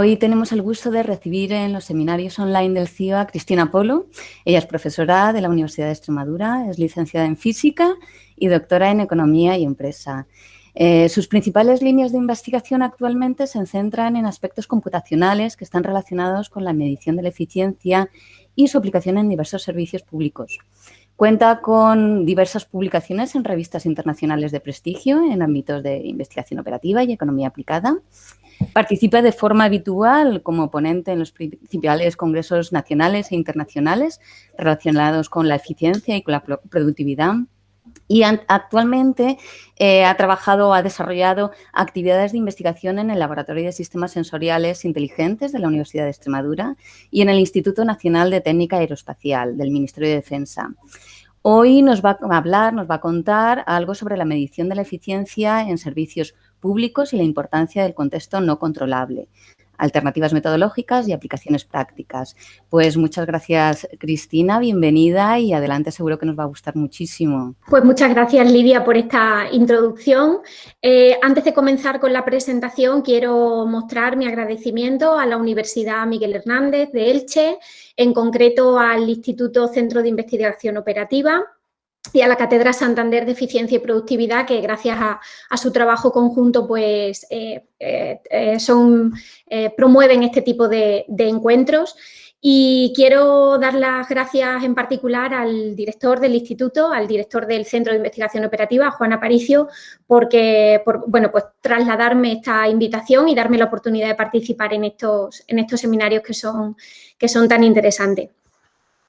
Hoy tenemos el gusto de recibir en los seminarios online del CIO a Cristina Polo. Ella es profesora de la Universidad de Extremadura, es licenciada en Física y doctora en Economía y Empresa. Eh, sus principales líneas de investigación actualmente se centran en aspectos computacionales que están relacionados con la medición de la eficiencia y su aplicación en diversos servicios públicos. Cuenta con diversas publicaciones en revistas internacionales de prestigio en ámbitos de investigación operativa y economía aplicada. Participa de forma habitual como ponente en los principales congresos nacionales e internacionales relacionados con la eficiencia y con la productividad. Y actualmente eh, ha trabajado, ha desarrollado actividades de investigación en el Laboratorio de Sistemas Sensoriales Inteligentes de la Universidad de Extremadura y en el Instituto Nacional de Técnica Aeroespacial del Ministerio de Defensa. Hoy nos va a hablar, nos va a contar algo sobre la medición de la eficiencia en servicios públicos y la importancia del contexto no controlable, alternativas metodológicas y aplicaciones prácticas. Pues muchas gracias, Cristina, bienvenida y adelante, seguro que nos va a gustar muchísimo. Pues muchas gracias, Lidia, por esta introducción. Eh, antes de comenzar con la presentación, quiero mostrar mi agradecimiento a la Universidad Miguel Hernández de Elche, en concreto al Instituto Centro de Investigación Operativa, y a la Cátedra Santander de Eficiencia y Productividad, que gracias a, su trabajo conjunto pues, eh, eh, eh, son, promueven este tipo de, encuentros. Y quiero dar las gracias en particular al director del instituto, al director del Centro de Investigación Operativa, Juan Aparicio, porque, por, bueno, pues trasladarme esta invitación y darme la oportunidad de participar en estos, en estos seminarios que son, que son tan interesantes.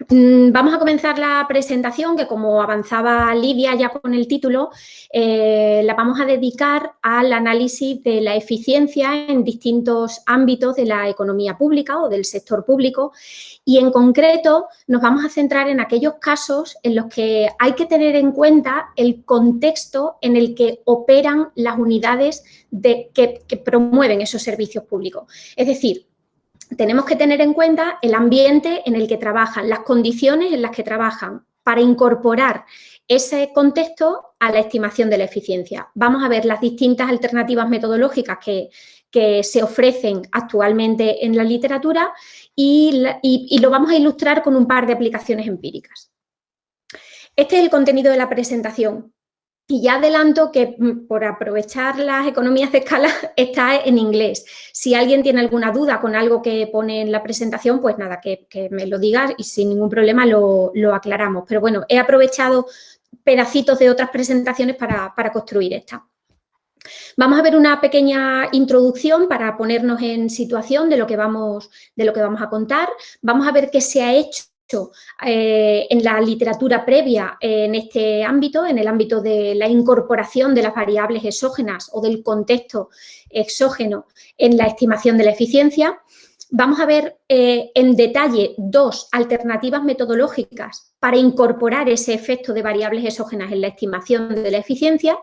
Mm, vamos a comenzar la presentación que como avanzaba Lidia ya con el título, eh, la vamos a dedicar al análisis de la eficiencia en distintos ámbitos de la economía pública o del sector público y en concreto nos vamos a centrar en aquellos casos en los que hay que tener en cuenta el contexto en el que operan las unidades que promueven esos servicios públicos. Es decir, tenemos que tener en cuenta el ambiente en el que trabajan, las condiciones en las que trabajan, para incorporar ese contexto a la estimación de la eficiencia. Vamos a ver las distintas alternativas metodológicas que, se ofrecen actualmente en la literatura y, lo vamos a ilustrar con un par de aplicaciones empíricas. Este es el contenido de la presentación. Y ya adelanto que mm, por aprovechar las economías de escala está en inglés. Si alguien tiene alguna duda con algo que pone en la presentación, pues nada, que, me lo diga y sin ningún problema lo, aclaramos. Pero bueno, he aprovechado pedacitos de otras presentaciones para, para construir esta. Vamos a ver una pequeña introducción para ponernos en situación de lo que vamos, de lo que vamos a contar. Vamos a ver qué se ha hecho eh, en la literatura previa en este ámbito, en el ámbito de la incorporación de las variables exógenas o del contexto exógeno en la estimación de la eficiencia. Vamos a ver eh, en detalle dos alternativas metodológicas para incorporar ese efecto de variables exógenas en la estimación de la eficiencia.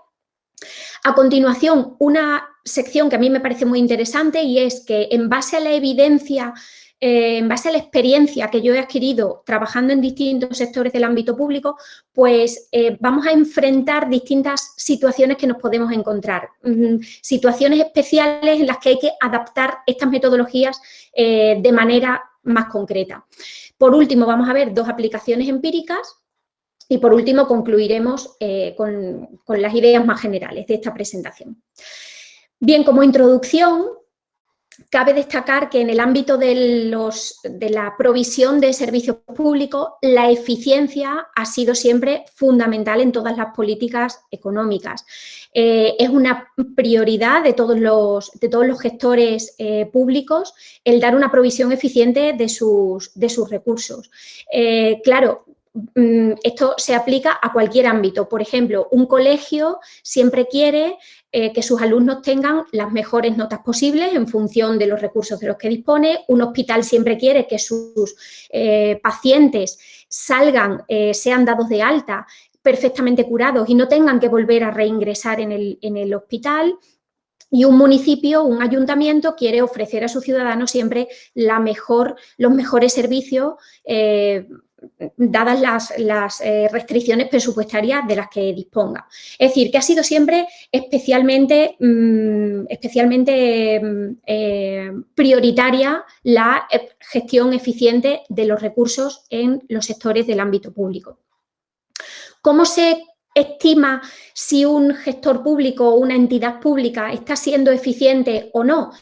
A continuación, una sección que a mí me parece muy interesante y es que en base a la evidencia eh, en base a la experiencia que yo he adquirido trabajando en distintos sectores del ámbito público, pues eh, vamos a enfrentar distintas situaciones que nos podemos encontrar, mm, situaciones especiales en las que hay que adaptar estas metodologías eh, de manera más concreta. Por último, vamos a ver dos aplicaciones empíricas y por último concluiremos con, con las ideas más generales de esta presentación. Bien, como introducción, Cabe destacar que en el ámbito de, la provisión de servicios públicos, la eficiencia ha sido siempre fundamental en todas las políticas económicas. Eh, es una prioridad de todos los, gestores eh, públicos el dar una provisión eficiente de sus, recursos. Eh, claro, esto se aplica a cualquier ámbito. Por ejemplo, un colegio siempre quiere eh, que sus alumnos tengan las mejores notas posibles en función de los recursos de los que dispone. Un hospital siempre quiere que sus eh, pacientes salgan, eh, sean dados de alta perfectamente curados y no tengan que volver a reingresar en el, en el hospital. Y un municipio, un ayuntamiento quiere ofrecer a sus ciudadanos siempre la mejor, los mejores servicios dadas las, eh, restricciones presupuestarias de las que disponga. Es decir, que ha sido siempre especialmente, mm, especialmente mm, eh, prioritaria la gestión eficiente de los recursos en los sectores del ámbito público. ¿Cómo se estima si un gestor público o una entidad pública está siendo eficiente o no?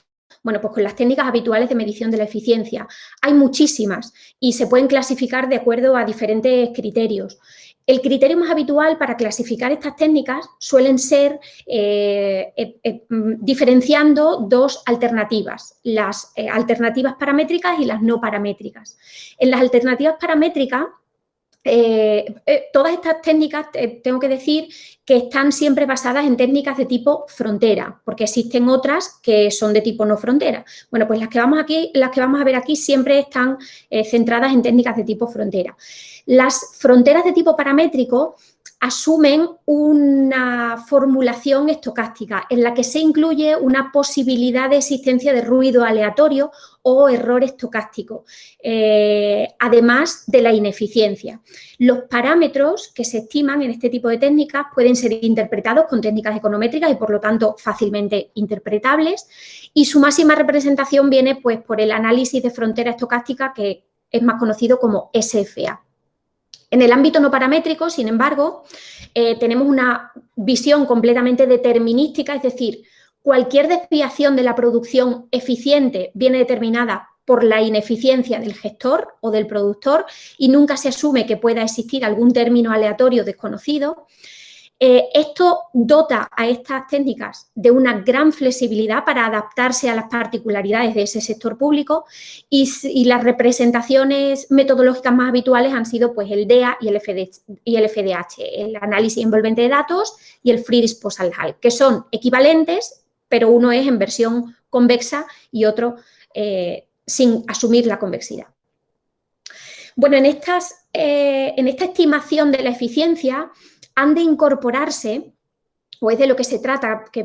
Bueno, pues con las técnicas habituales de medición de la eficiencia. Hay muchísimas y se pueden clasificar de acuerdo a diferentes criterios. El criterio más habitual para clasificar estas técnicas suelen ser eh, eh, eh, diferenciando dos alternativas, las alternativas paramétricas y las no paramétricas. En las alternativas paramétricas eh, eh, todas estas técnicas, eh, tengo que decir que están siempre basadas en técnicas de tipo frontera, porque existen otras que son de tipo no frontera. Bueno, pues las que vamos, aquí, las que vamos a ver aquí siempre están centradas en técnicas de tipo frontera. Las fronteras de tipo paramétrico asumen una formulación estocástica en la que se incluye una posibilidad de existencia de ruido aleatorio o error estocástico, eh, además de la ineficiencia. Los parámetros que se estiman en este tipo de técnicas pueden ser interpretados con técnicas econométricas y, por lo tanto, fácilmente interpretables y su máxima representación viene pues, por el análisis de frontera estocástica que es más conocido como SFA. En el ámbito no paramétrico, sin embargo, eh, tenemos una visión completamente determinística, es decir, cualquier desviación de la producción eficiente viene determinada por la ineficiencia del gestor o del productor y nunca se asume que pueda existir algún término aleatorio desconocido. Eh, esto dota a estas técnicas de una gran flexibilidad para adaptarse a las particularidades de ese sector público y, las representaciones metodológicas más habituales han sido pues, el DEA y el, FDH, el análisis envolvente de datos y el Free Disposal Hall, que son equivalentes, pero uno es en versión convexa y otro eh, sin asumir la convexidad. Bueno, en, estas, eh, en esta estimación de la eficiencia, han de incorporarse, o es de lo que se trata, que,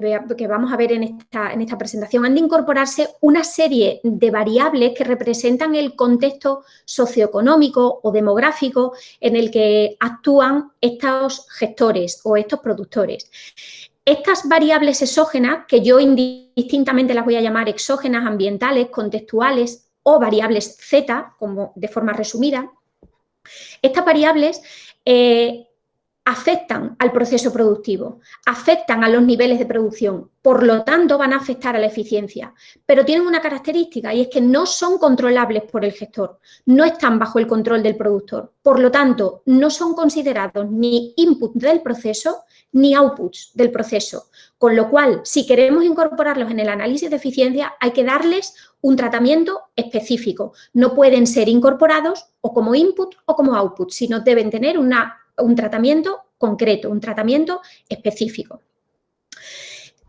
vamos a ver en esta, en esta presentación, han de incorporarse una serie de variables que representan el contexto socioeconómico o demográfico en el que actúan estos gestores o estos productores. Estas variables exógenas, que yo indistintamente las voy a llamar exógenas, ambientales, contextuales o variables Z, como de forma resumida, estas variables eh, afectan al proceso productivo, afectan a los niveles de producción, por lo tanto van a afectar a la eficiencia, pero tienen una característica y es que no son controlables por el gestor, no están bajo el control del productor, por lo tanto no son considerados ni input del proceso ni outputs del proceso, con lo cual si queremos incorporarlos en el análisis de eficiencia hay que darles un tratamiento específico, no pueden ser incorporados o como input o como output, sino deben tener una un tratamiento concreto, un tratamiento específico.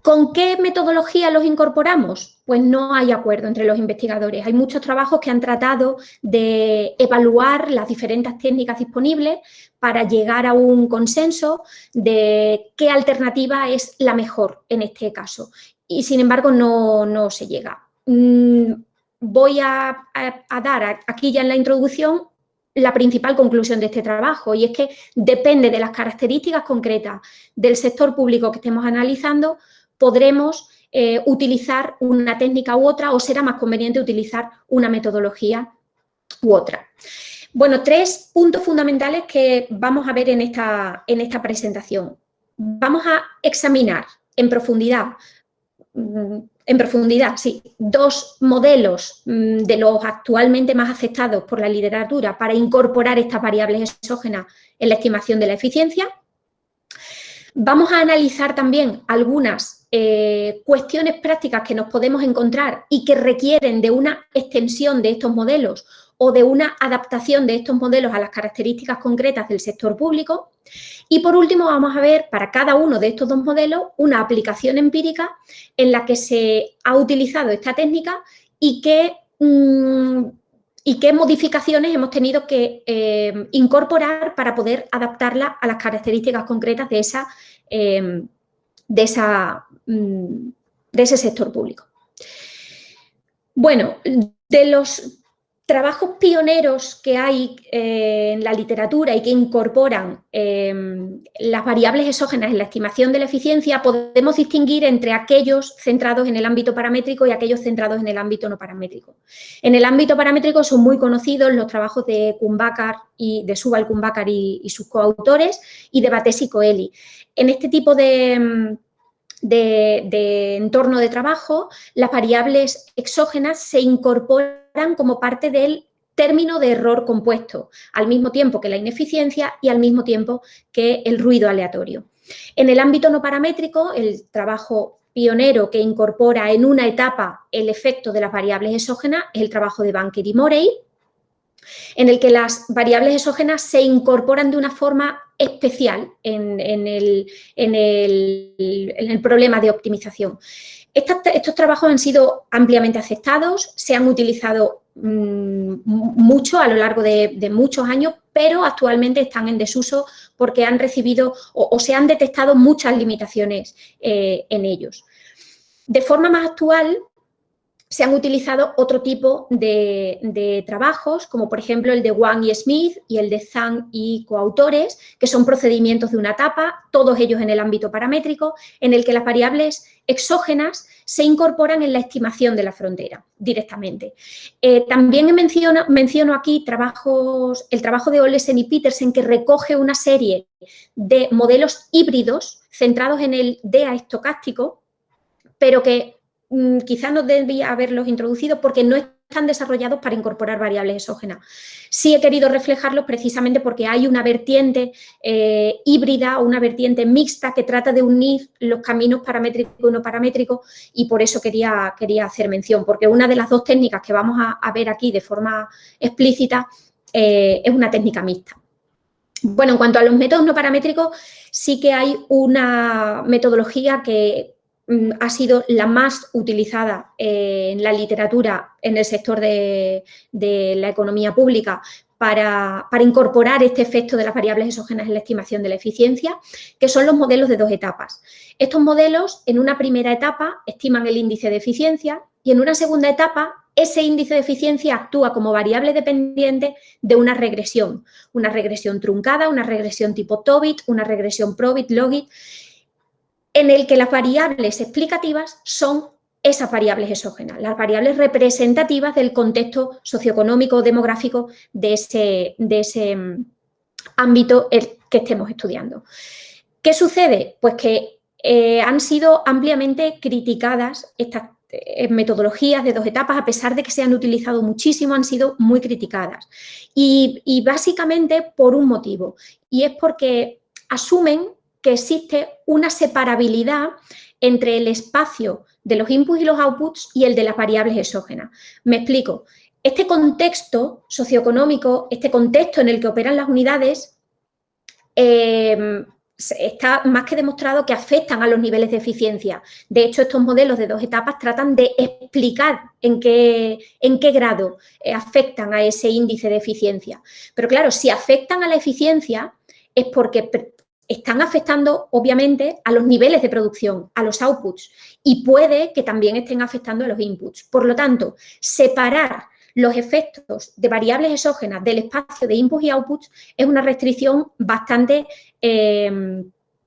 ¿Con qué metodología los incorporamos? Pues no hay acuerdo entre los investigadores. Hay muchos trabajos que han tratado de evaluar las diferentes técnicas disponibles para llegar a un consenso de qué alternativa es la mejor en este caso. Y sin embargo no, se llega. Mm, voy a, a dar aquí ya en la introducción la principal conclusión de este trabajo y es que depende de las características concretas del sector público que estemos analizando, podremos eh, utilizar una técnica u otra o será más conveniente utilizar una metodología u otra. Bueno, tres puntos fundamentales que vamos a ver en esta, en esta presentación. Vamos a examinar en profundidad mm, en profundidad, sí, dos modelos mm, de los actualmente más aceptados por la literatura para incorporar estas variables exógenas en la estimación de la eficiencia. Vamos a analizar también algunas eh, cuestiones prácticas que nos podemos encontrar y que requieren de una extensión de estos modelos o de una adaptación de estos modelos a las características concretas del sector público. Y por último vamos a ver para cada uno de estos dos modelos una aplicación empírica en la que se ha utilizado esta técnica y qué, mm, y qué modificaciones hemos tenido que eh, incorporar para poder adaptarla a las características concretas de, esa, em, de, esa, mm, de ese sector público. Bueno, de los trabajos pioneros que hay eh, en la literatura y que incorporan eh, las variables exógenas en la estimación de la eficiencia, podemos distinguir entre aquellos centrados en el ámbito paramétrico y aquellos centrados en el ámbito no paramétrico. En el ámbito paramétrico son muy conocidos los trabajos de Kumbakar y de Subal Kumbakar y, sus coautores y de Bates y Coeli. En este tipo de de, entorno de trabajo, las variables exógenas se incorporan como parte del término de error compuesto, al mismo tiempo que la ineficiencia y al mismo tiempo que el ruido aleatorio. En el ámbito no paramétrico, el trabajo pionero que incorpora en una etapa el efecto de las variables exógenas es el trabajo de Banker y Morey, en el que las variables exógenas se incorporan de una forma especial en, el, problema de optimización. Estos trabajos han sido ampliamente aceptados, se han utilizado mm, mucho a lo largo de, muchos años, pero actualmente están en desuso porque han recibido o, se han detectado muchas limitaciones eh, en ellos. De forma más actual, se han utilizado otro tipo de, trabajos, como por ejemplo el de Wang y Smith y el de Zhang y coautores, que son procedimientos de una etapa, todos ellos en el ámbito paramétrico, en el que las variables exógenas se incorporan en la estimación de la frontera directamente. Eh, también menciono, menciono aquí trabajos, el trabajo de Olesen y Petersen, que recoge una serie de modelos híbridos centrados en el DEA estocástico, pero que quizás no debía haberlos introducido porque no están desarrollados para incorporar variables exógenas. Sí he querido reflejarlos precisamente porque hay una vertiente eh, híbrida o una vertiente mixta que trata de unir los caminos paramétricos y no paramétricos y por eso quería, quería hacer mención, porque una de las dos técnicas que vamos a, ver aquí de forma explícita eh, es una técnica mixta. Bueno, en cuanto a los métodos no paramétricos, sí que hay una metodología que Mm, ha sido la más utilizada eh, en la literatura en el sector de, la economía pública para, incorporar este efecto de las variables exógenas en la estimación de la eficiencia, que son los modelos de dos etapas. Estos modelos, en una primera etapa, estiman el índice de eficiencia y en una segunda etapa, ese índice de eficiencia actúa como variable dependiente de una regresión, una regresión truncada, una regresión tipo Tobit, una regresión Probit, Logit, en el que las variables explicativas son esas variables exógenas, las variables representativas del contexto socioeconómico demográfico de ese, de ese mm, ámbito que estemos estudiando. ¿Qué sucede? Pues que eh, han sido ampliamente criticadas estas eh, metodologías de dos etapas, a pesar de que se han utilizado muchísimo, han sido muy criticadas. y básicamente por un motivo, y es porque asumen que existe una separabilidad entre el espacio de los inputs y los outputs y el de las variables exógenas. Me explico. Este contexto socioeconómico, este contexto en el que operan las unidades, em, está más que demostrado que afectan a los niveles de eficiencia. De hecho, estos modelos de dos etapas tratan de explicar en qué, en qué grado eh, afectan a ese índice de eficiencia. Pero claro, si afectan a la eficiencia es porque están afectando, obviamente, a los niveles de producción, a los outputs, y puede que también estén afectando a los inputs. Por lo tanto, separar los efectos de variables exógenas del espacio de inputs y outputs es una restricción bastante... Eh,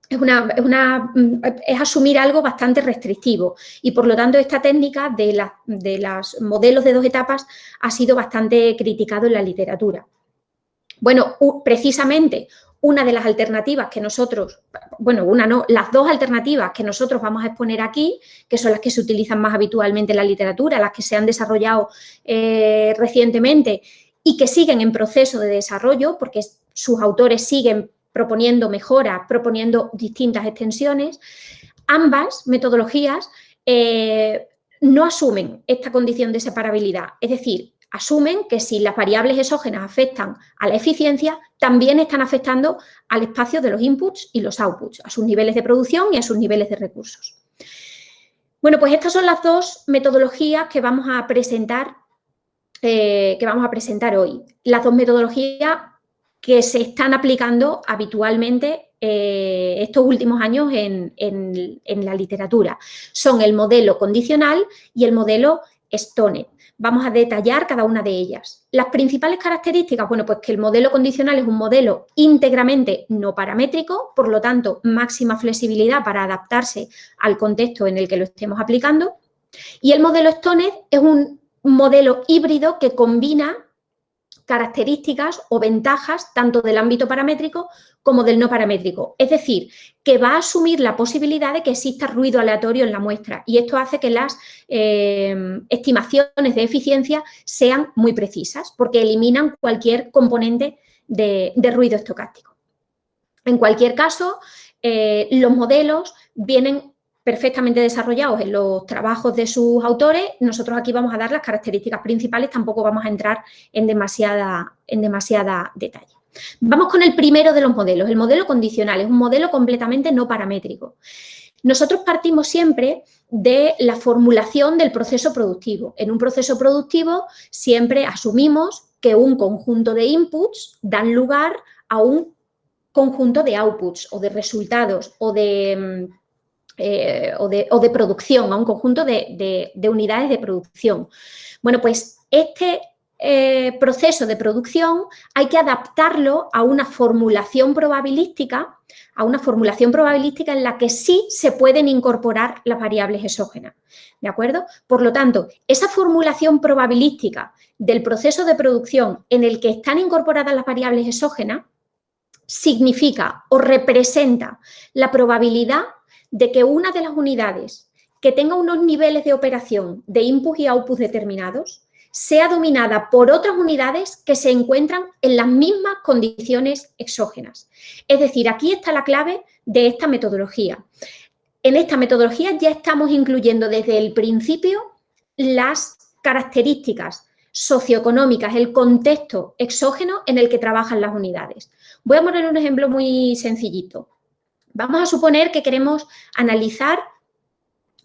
es, una, es, asumir algo bastante restrictivo y por lo tanto esta técnica de, de los modelos de dos etapas ha sido bastante criticado en la literatura. Bueno, precisamente una de las alternativas que nosotros, bueno, una no, las dos alternativas que nosotros vamos a exponer aquí, que son las que se utilizan más habitualmente en la literatura, las que se han desarrollado eh, recientemente y que siguen en proceso de desarrollo, porque sus autores siguen proponiendo mejoras, proponiendo distintas extensiones, ambas metodologías eh, no asumen esta condición de separabilidad. Es decir, asumen que si las variables exógenas afectan a la eficiencia, también están afectando al espacio de los inputs y los outputs, a sus niveles de producción y a sus niveles de recursos. Bueno, pues estas son las dos metodologías que vamos a presentar, eh, que vamos a presentar hoy. Las dos metodologías que se están aplicando habitualmente eh, estos últimos años en, en la literatura. Son el modelo condicional y el modelo Stone. Vamos a detallar cada una de ellas. Las principales características, bueno, pues que el modelo condicional es un modelo íntegramente no paramétrico, por lo tanto, máxima flexibilidad para adaptarse al contexto en el que lo estemos aplicando. Y el modelo Stoned es un modelo híbrido que combina características o ventajas tanto del ámbito paramétrico como del no paramétrico. Es decir, que va a asumir la posibilidad de que exista ruido aleatorio en la muestra y esto hace que las eh, estimaciones de eficiencia sean muy precisas porque eliminan cualquier componente de, ruido estocástico. En cualquier caso, eh, los modelos vienen perfectamente desarrollados en los trabajos de sus autores. Nosotros aquí vamos a dar las características principales, tampoco vamos a entrar en demasiada, en demasiada detalle. Vamos con el primero de los modelos, el modelo condicional, es un modelo completamente no paramétrico. Nosotros partimos siempre de la formulación del proceso productivo. En un proceso productivo siempre asumimos que un conjunto de inputs dan lugar a un conjunto de outputs o de resultados o de mm, eh, o, de, producción, a un conjunto de, unidades de producción. Bueno, pues este eh, proceso de producción hay que adaptarlo a una formulación probabilística, a una formulación probabilística en la que sí se pueden incorporar las variables exógenas, ¿de acuerdo? Por lo tanto, esa formulación probabilística del proceso de producción en el que están incorporadas las variables exógenas significa o representa la probabilidad de que una de las unidades que tenga unos niveles de operación de input y output determinados sea dominada por otras unidades que se encuentran en las mismas condiciones exógenas. Es decir, aquí está la clave de esta metodología. En esta metodología ya estamos incluyendo desde el principio las características socioeconómicas, el contexto exógeno en el que trabajan las unidades. Voy a poner un ejemplo muy sencillito. Vamos a suponer que queremos analizar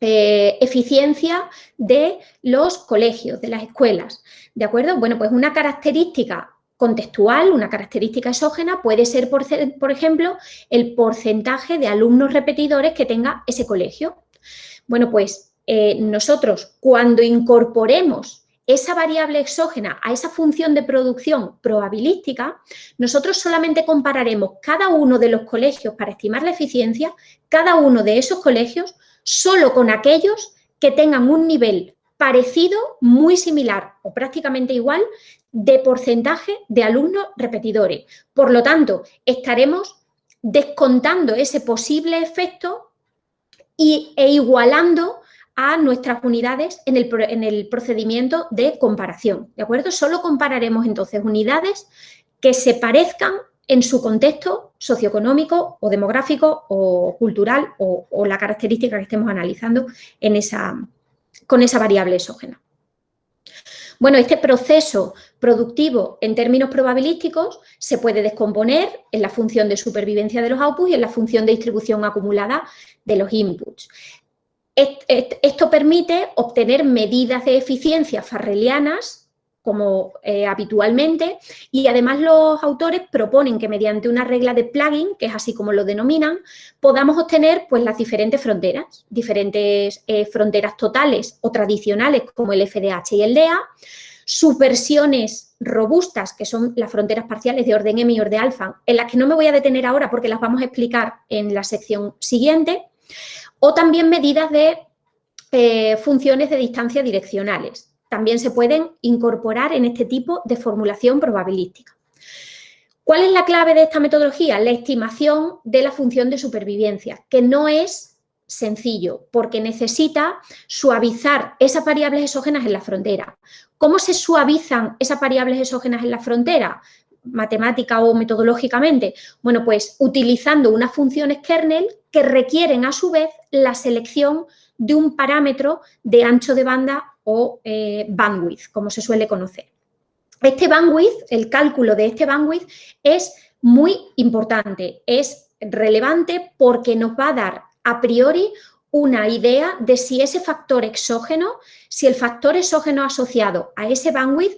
eh, eficiencia de los colegios, de las escuelas, ¿de acuerdo? Bueno, pues una característica contextual, una característica exógena puede ser, por, ejemplo, el porcentaje de alumnos repetidores que tenga ese colegio. Bueno, pues eh, nosotros cuando incorporemos esa variable exógena a esa función de producción probabilística, nosotros solamente compararemos cada uno de los colegios para estimar la eficiencia, cada uno de esos colegios, solo con aquellos que tengan un nivel parecido, muy similar o prácticamente igual de porcentaje de alumnos repetidores. Por lo tanto, estaremos descontando ese posible efecto y, e igualando a nuestras unidades en el, procedimiento de comparación, ¿de acuerdo? Solo compararemos entonces unidades que se parezcan en su contexto socioeconómico o demográfico o cultural o, la característica que estemos analizando en esa, con esa variable exógena. Bueno, este proceso productivo en términos probabilísticos se puede descomponer en la función de supervivencia de los outputs y en la función de distribución acumulada de los inputs. Esto permite obtener medidas de eficiencia farrelianas, como eh, habitualmente, y además los autores proponen que mediante una regla de plugin, que es así como lo denominan, podamos obtener pues, las diferentes fronteras, diferentes eh, fronteras totales o tradicionales como el FDH y el DEA, subversiones robustas, que son las fronteras parciales de orden M y orden alfa, en las que no me voy a detener ahora porque las vamos a explicar en la sección siguiente, o también medidas de eh, funciones de distancia direccionales. También se pueden incorporar en este tipo de formulación probabilística. ¿Cuál es la clave de esta metodología? La estimación de la función de supervivencia, que no es sencillo, porque necesita suavizar esas variables exógenas en la frontera. ¿Cómo se suavizan esas variables exógenas en la frontera? Matemática o metodológicamente? Bueno, pues utilizando unas funciones kernel que requieren a su vez la selección de un parámetro de ancho de banda o eh, bandwidth, como se suele conocer. Este bandwidth, el cálculo de este bandwidth es muy importante, es relevante porque nos va a dar a priori una idea de si ese factor exógeno, si el factor exógeno asociado a ese bandwidth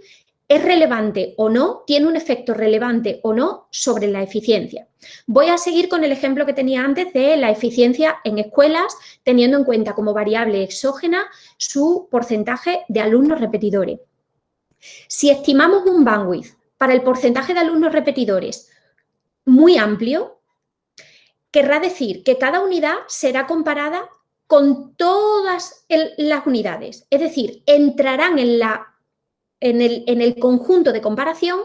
es relevante o no, tiene un efecto relevante o no sobre la eficiencia. Voy a seguir con el ejemplo que tenía antes de la eficiencia en escuelas, teniendo en cuenta como variable exógena su porcentaje de alumnos repetidores. Si estimamos un bandwidth para el porcentaje de alumnos repetidores muy amplio, querrá decir que cada unidad será comparada con todas las unidades. Es decir, entrarán en, la, en, el, conjunto de comparación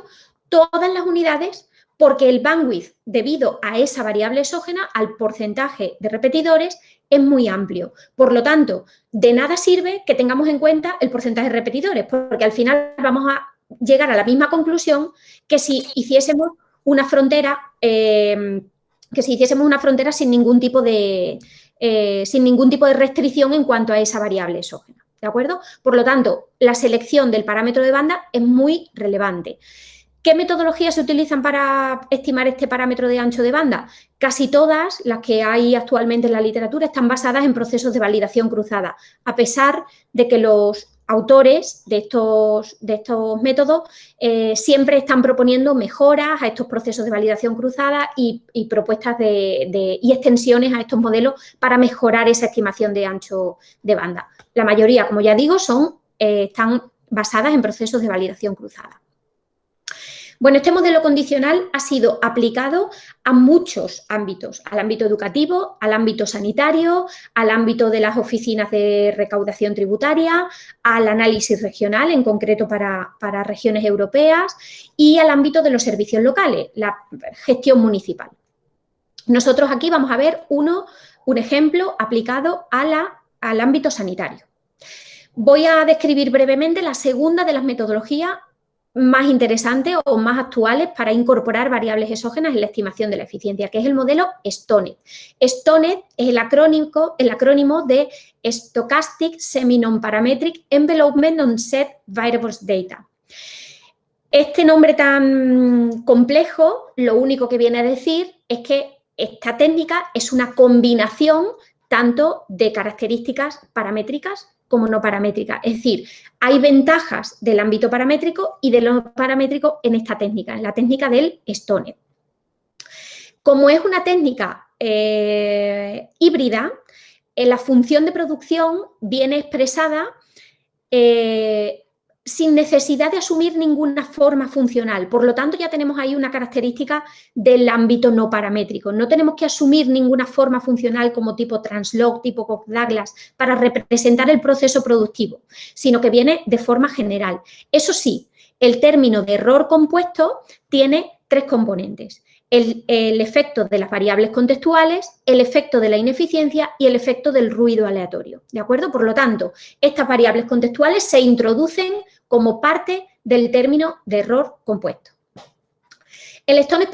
todas las unidades porque el bandwidth, debido a esa variable exógena, al porcentaje de repetidores, es muy amplio. Por lo tanto, de nada sirve que tengamos en cuenta el porcentaje de repetidores, porque al final vamos a llegar a la misma conclusión que si hiciésemos una frontera, eh, que si hiciésemos una frontera sin ningún tipo de, eh, sin ningún tipo de restricción en cuanto a esa variable exógena. ¿De acuerdo? Por lo tanto, la selección del parámetro de banda es muy relevante. ¿Qué metodologías se utilizan para estimar este parámetro de ancho de banda? Casi todas las que hay actualmente en la literatura están basadas en procesos de validación cruzada, a pesar de que los autores de estos, de estos métodos eh, siempre están proponiendo mejoras a estos procesos de validación cruzada y, propuestas de, y extensiones a estos modelos para mejorar esa estimación de ancho de banda. La mayoría, como ya digo, son, eh, están basadas en procesos de validación cruzada. Bueno, este modelo condicional ha sido aplicado a muchos ámbitos, al ámbito educativo, al ámbito sanitario, al ámbito de las oficinas de recaudación tributaria, al análisis regional, en concreto para, regiones europeas, y al ámbito de los servicios locales, la gestión municipal. Nosotros aquí vamos a ver uno, un ejemplo aplicado al ámbito sanitario. Voy a describir brevemente la segunda de las metodologías más interesantes o más actuales para incorporar variables exógenas en la estimación de la eficiencia, que es el modelo STONET. STONET es el acrónimo, el acrónimo de Stochastic Semi-Non-Parametric Envelopment on Set Variables Data. Este nombre tan complejo, lo único que viene a decir es que esta técnica es una combinación tanto de características paramétricas como no paramétrica. Es decir, hay ventajas del ámbito paramétrico y de lo paramétrico en esta técnica, en la técnica del Stone. Como es una técnica eh, híbrida, en la función de producción viene expresada eh, sin necesidad de asumir ninguna forma funcional. Por lo tanto, ya tenemos ahí una característica del ámbito no paramétrico. No tenemos que asumir ninguna forma funcional como tipo translog, tipo Koch-Douglas, para representar el proceso productivo, sino que viene de forma general. Eso sí, el término de error compuesto tiene tres componentes el, efecto de las variables contextuales, el efecto de la ineficiencia y el efecto del ruido aleatorio. ¿De acuerdo? Por lo tanto, estas variables contextuales se introducen como parte del término de error compuesto. El Stones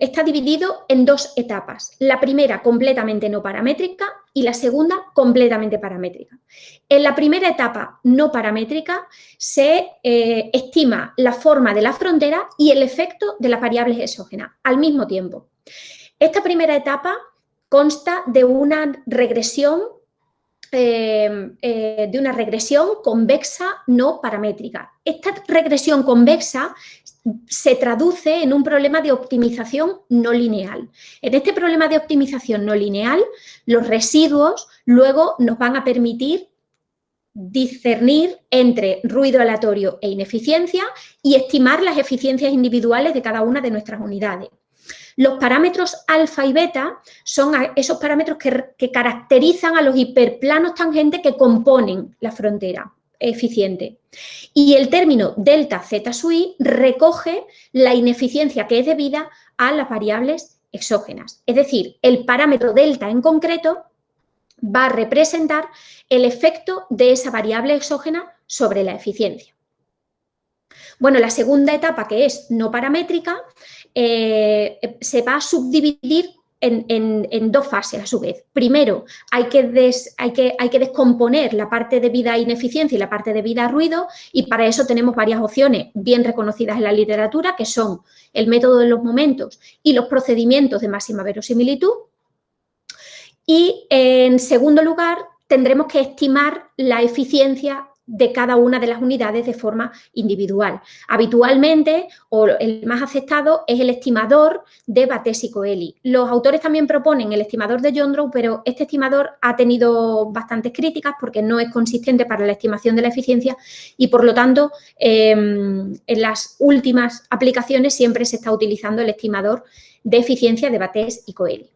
está dividido en dos etapas. La primera completamente no paramétrica y la segunda completamente paramétrica. En la primera etapa no paramétrica se eh, estima la forma de la frontera y el efecto de las variables exógenas al mismo tiempo. Esta primera etapa consta de una regresión eh, eh, de una regresión convexa no paramétrica. Esta regresión convexa se traduce en un problema de optimización no lineal. En este problema de optimización no lineal, los residuos luego nos van a permitir discernir entre ruido aleatorio e ineficiencia y estimar las eficiencias individuales de cada una de nuestras unidades. Los parámetros alfa y beta son esos parámetros que, caracterizan a los hiperplanos tangentes que componen la frontera eficiente. Y el término delta z sui recoge la ineficiencia que es debida a las variables exógenas. Es decir, el parámetro delta en concreto va a representar el efecto de esa variable exógena sobre la eficiencia. Bueno, la segunda etapa, que es no paramétrica, eh, se va a subdividir en, dos fases a su vez. Primero, hay que, descomponer la parte de vida ineficiencia y la parte de vida ruido y para eso tenemos varias opciones bien reconocidas en la literatura que son el método de los momentos y los procedimientos de máxima verosimilitud. Y en segundo lugar, tendremos que estimar la eficiencia de cada una de las unidades de forma individual. Habitualmente, o el más aceptado, es el estimador de Bates y Coeli. Los autores también proponen el estimador de John pero este estimador ha tenido bastantes críticas porque no es consistente para la estimación de la eficiencia y, por lo tanto, em, en las últimas aplicaciones siempre se está utilizando el estimador de eficiencia de Bates y Coeli.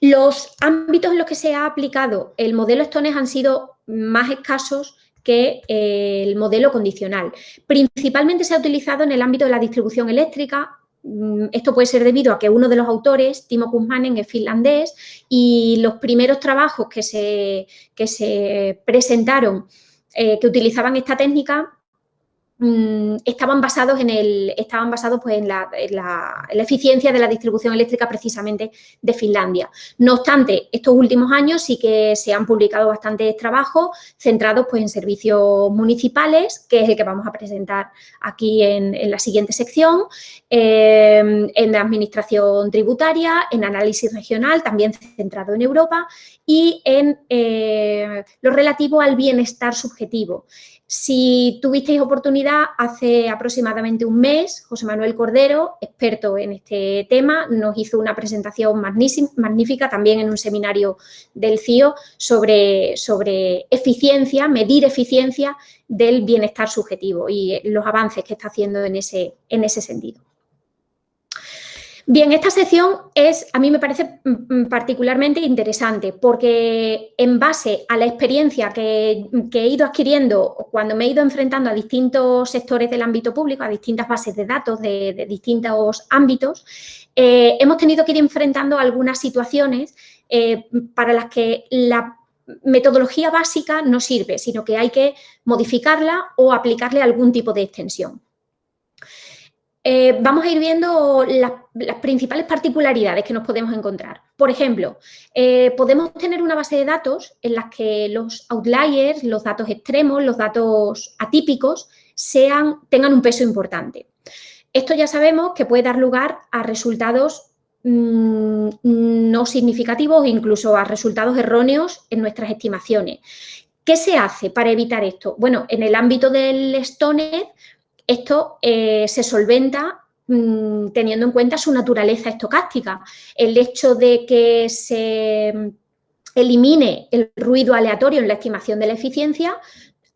Los ámbitos en los que se ha aplicado el modelo Stones han sido más escasos que eh, el modelo condicional. Principalmente se ha utilizado en el ámbito de la distribución eléctrica, mm, esto puede ser debido a que uno de los autores, Timo Kuhmanen, es finlandés y los primeros trabajos que se, que se presentaron eh, que utilizaban esta técnica estaban basados en el estaban basados pues en la, eficiencia de la distribución eléctrica precisamente de Finlandia. No obstante, estos últimos años sí que se han publicado bastantes trabajos centrados pues en servicios municipales, que es el que vamos a presentar aquí en, la siguiente sección, em, en la administración tributaria, en análisis regional, también centrado en Europa, y en eh, lo relativo al bienestar subjetivo. Si tuvisteis oportunidad, hace aproximadamente un mes, José Manuel Cordero, experto en este tema, nos hizo una presentación magnífica también en un seminario del CIO sobre, sobre eficiencia, medir eficiencia del bienestar subjetivo y los avances que está haciendo en ese, en ese sentido. Bien, esta sección es, a mí me parece mm, mm, particularmente interesante porque en base a la experiencia que, he ido adquiriendo cuando me he ido enfrentando a distintos sectores del ámbito público, a distintas bases de datos de, distintos ámbitos, eh, hemos tenido que ir enfrentando algunas situaciones eh, para las que la metodología básica no sirve, sino que hay que modificarla o aplicarle algún tipo de extensión. Eh, vamos a ir viendo las, principales particularidades que nos podemos encontrar. Por ejemplo, eh, podemos tener una base de datos en las que los outliers, los datos extremos, los datos atípicos, tengan un peso importante. Esto ya sabemos que puede dar lugar a resultados mm, no significativos, incluso a resultados erróneos en nuestras estimaciones. ¿Qué se hace para evitar esto? Bueno, en el ámbito del STONET esto eh, se solventa mm, teniendo en cuenta su naturaleza estocástica. El hecho de que se mm, elimine el ruido aleatorio en la estimación de la eficiencia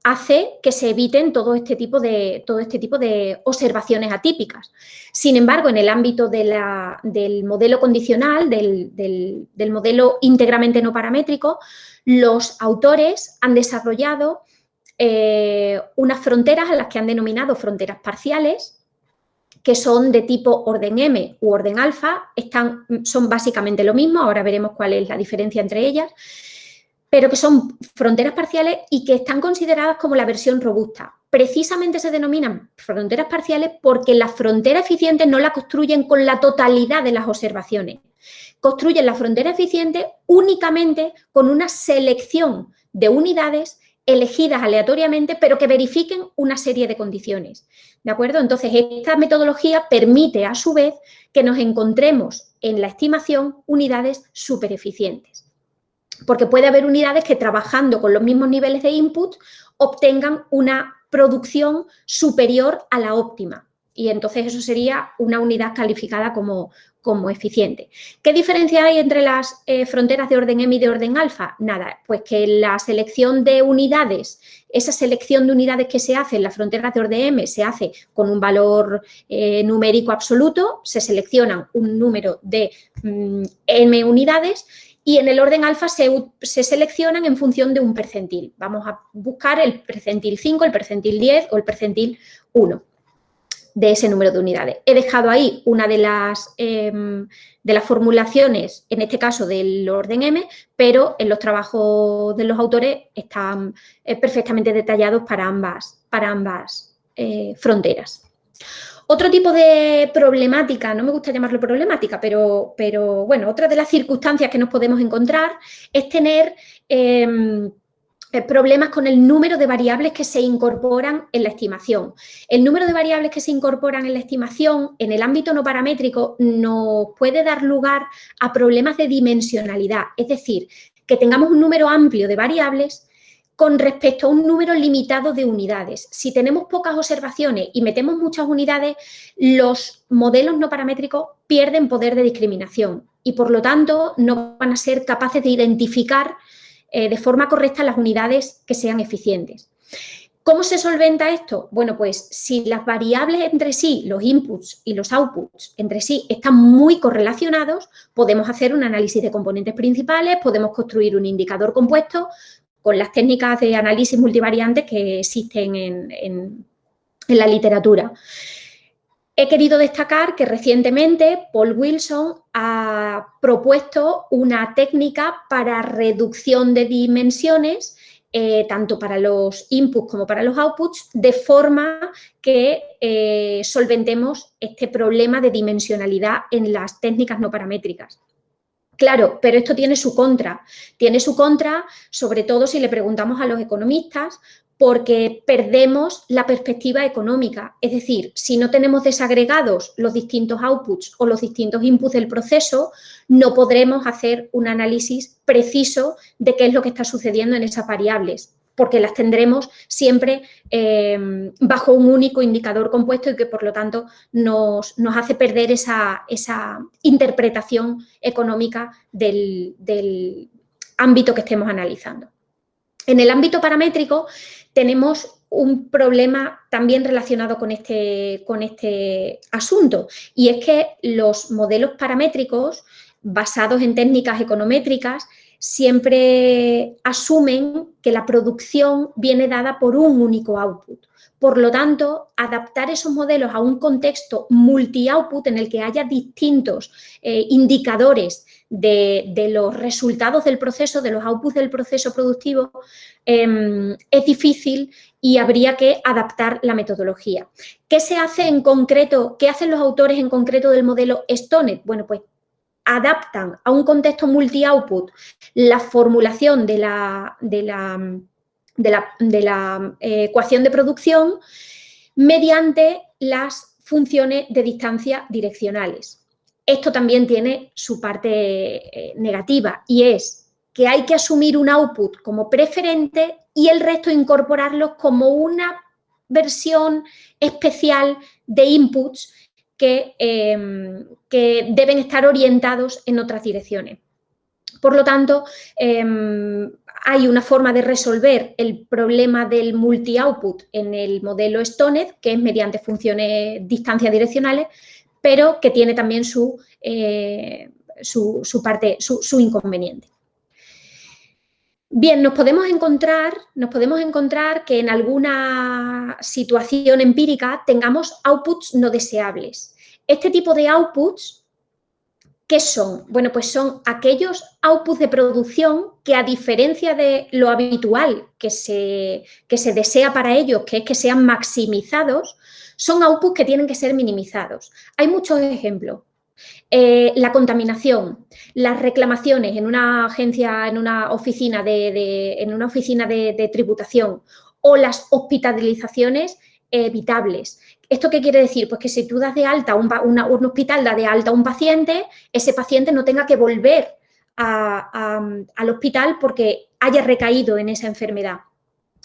hace que se eviten todo este tipo de, todo este tipo de observaciones atípicas. Sin embargo, en el ámbito del modelo condicional, del, modelo íntegramente no paramétrico, los autores han desarrollado eh, unas fronteras a las que han denominado fronteras parciales, que son de tipo orden M u orden alfa, están, son básicamente lo mismo, ahora veremos cuál es la diferencia entre ellas, pero que son fronteras parciales y que están consideradas como la versión robusta. Precisamente se denominan fronteras parciales porque las fronteras eficientes no la construyen con la totalidad de las observaciones. Construyen la frontera eficiente únicamente con una selección de unidades elegidas aleatoriamente, pero que verifiquen una serie de condiciones. ¿De acuerdo? Entonces, esta metodología permite, a su vez, que nos encontremos en la estimación unidades súper eficientes. Porque puede haber unidades que trabajando con los mismos niveles de input obtengan una producción superior a la óptima. Y entonces eso sería una unidad calificada como, como eficiente. ¿Qué diferencia hay entre las eh, fronteras de orden M y de orden alfa? Nada, pues que la selección de unidades, esa selección de unidades que se hace en las fronteras de orden M se hace con un valor eh, numérico absoluto, se seleccionan un número de mm, M unidades y en el orden alfa se, se, seleccionan en función de un percentil. Vamos a buscar el percentil 5, el percentil 10 o el percentil 1 de ese número de unidades. He dejado ahí una de las, em, de las formulaciones, en este caso del orden M, pero en los trabajos de los autores están eh, perfectamente detallados para ambas, para ambas eh, fronteras. Otro tipo de problemática, no me gusta llamarlo problemática, pero, pero bueno, otra de las circunstancias que nos podemos encontrar es tener em, problemas con el número de variables que se incorporan en la estimación. El número de variables que se incorporan en la estimación en el ámbito no paramétrico nos puede dar lugar a problemas de dimensionalidad, es decir, que tengamos un número amplio de variables con respecto a un número limitado de unidades. Si tenemos pocas observaciones y metemos muchas unidades, los modelos no paramétricos pierden poder de discriminación y, por lo tanto, no van a ser capaces de identificar eh, de forma correcta las unidades que sean eficientes. ¿Cómo se solventa esto? Bueno, pues si las variables entre sí, los inputs y los outputs entre sí están muy correlacionados, podemos hacer un análisis de componentes principales, podemos construir un indicador compuesto con las técnicas de análisis multivariante que existen en, en la literatura. He querido destacar que recientemente Paul Wilson ha propuesto una técnica para reducción de dimensiones eh, tanto para los inputs como para los outputs, de forma que eh, solventemos este problema de dimensionalidad en las técnicas no paramétricas. Claro, pero esto tiene su contra. Tiene su contra, sobre todo si le preguntamos a los economistas, porque perdemos la perspectiva económica. Es decir, si no tenemos desagregados los distintos outputs o los distintos inputs del proceso, no podremos hacer un análisis preciso de qué es lo que está sucediendo en esas variables, porque las tendremos siempre eh, bajo un único indicador compuesto y que, por lo tanto, nos, hace perder esa, interpretación económica del, del ámbito que estemos analizando. En el ámbito paramétrico tenemos un problema también relacionado con este, con este asunto y es que los modelos paramétricos basados en técnicas econométricas siempre asumen que la producción viene dada por un único output. Por lo tanto, adaptar esos modelos a un contexto multi-output en el que haya distintos eh, indicadores de, los resultados del proceso, de los outputs del proceso productivo, em, es difícil y habría que adaptar la metodología. ¿Qué se hace en concreto, qué hacen los autores en concreto del modelo Stonet? Bueno, pues adaptan a un contexto multi-output la formulación de la, de la, de la eh, ecuación de producción mediante las funciones de distancia direccionales. Esto también tiene su parte eh, negativa y es que hay que asumir un output como preferente y el resto incorporarlos como una versión especial de inputs que, em, que deben estar orientados en otras direcciones. Por lo tanto, em, hay una forma de resolver el problema del multi-output en el modelo Stonet, que es mediante funciones distancia direccionales, pero que tiene también su, eh, su, parte, su, inconveniente. Bien, nos podemos, encontrar, nos podemos encontrar que en alguna situación empírica tengamos outputs no deseables. Este tipo de outputs, ¿qué son? Bueno, pues son aquellos outputs de producción que a diferencia de lo habitual que se, que se desea para ellos, que es que sean maximizados, son outputs que tienen que ser minimizados. Hay muchos ejemplos. Eh, la contaminación, las reclamaciones en una agencia, en una oficina de, en una oficina de, tributación o las hospitalizaciones evitables. ¿Esto qué quiere decir? Pues que si tú das de alta, un, un hospital da de alta a un paciente, ese paciente no tenga que volver al hospital porque haya recaído en esa enfermedad.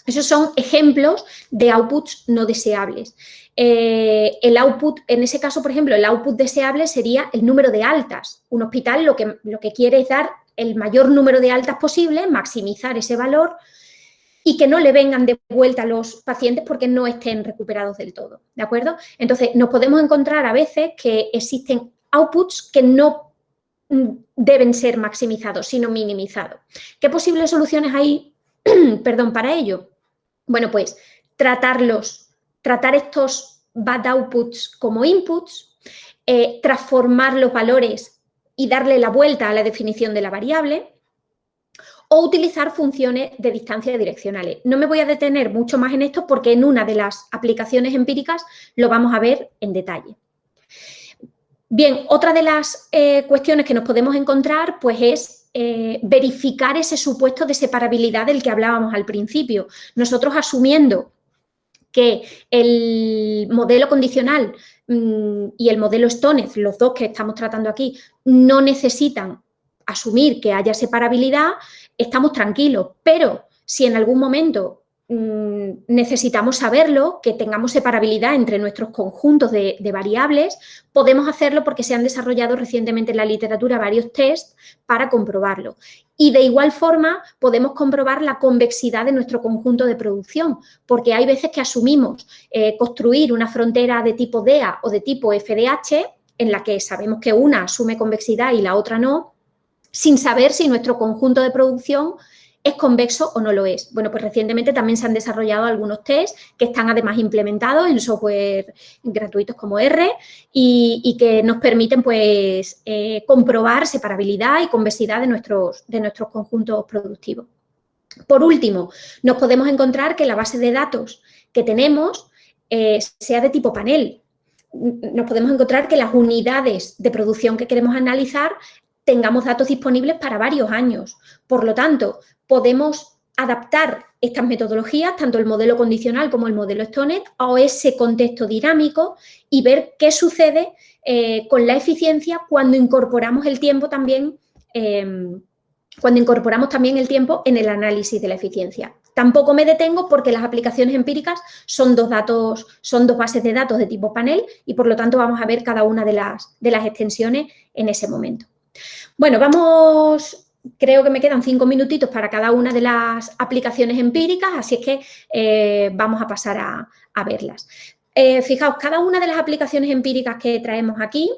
Esos son ejemplos de outputs no deseables. Eh, el output, en ese caso, por ejemplo, el output deseable sería el número de altas. Un hospital lo que, lo que quiere es dar el mayor número de altas posible, maximizar ese valor y que no le vengan de vuelta a los pacientes porque no estén recuperados del todo, ¿de acuerdo? Entonces, nos podemos encontrar a veces que existen outputs que no mm, deben ser maximizados, sino minimizados. ¿Qué posibles soluciones hay perdón, para ello? Bueno, pues tratarlos, tratar estos bad outputs como inputs, eh, transformar los valores y darle la vuelta a la definición de la variable o utilizar funciones de distancia direccionales. No me voy a detener mucho más en esto porque en una de las aplicaciones empíricas lo vamos a ver en detalle. Bien, otra de las eh, cuestiones que nos podemos encontrar pues es eh, verificar ese supuesto de separabilidad del que hablábamos al principio. Nosotros asumiendo que el modelo condicional mm, y el modelo Stonez, los dos que estamos tratando aquí, no necesitan asumir que haya separabilidad, estamos tranquilos, pero si en algún momento necesitamos saberlo, que tengamos separabilidad entre nuestros conjuntos de, variables, podemos hacerlo porque se han desarrollado recientemente en la literatura varios tests para comprobarlo. Y de igual forma podemos comprobar la convexidad de nuestro conjunto de producción, porque hay veces que asumimos eh, construir una frontera de tipo DEA o de tipo FDH, en la que sabemos que una asume convexidad y la otra no, sin saber si nuestro conjunto de producción ¿Es convexo o no lo es? Bueno, pues recientemente también se han desarrollado algunos tests que están además implementados en software gratuitos como R y, que nos permiten pues eh, comprobar separabilidad y convexidad de nuestros, de nuestros conjuntos productivos. Por último, nos podemos encontrar que la base de datos que tenemos eh, sea de tipo panel. Nos podemos encontrar que las unidades de producción que queremos analizar tengamos datos disponibles para varios años. Por lo tanto, podemos adaptar estas metodologías, tanto el modelo condicional como el modelo Stoner, a ese contexto dinámico y ver qué sucede eh, con la eficiencia cuando incorporamos el tiempo también, em, cuando incorporamos también el tiempo en el análisis de la eficiencia. Tampoco me detengo porque las aplicaciones empíricas son dos datos, son dos bases de datos de tipo panel y por lo tanto vamos a ver cada una de las extensiones en ese momento. Bueno, vamos, creo que me quedan cinco minutitos para cada una de las aplicaciones empíricas, así es que eh, vamos a pasar a, verlas. Eh, fijaos, cada una de las aplicaciones empíricas que traemos aquí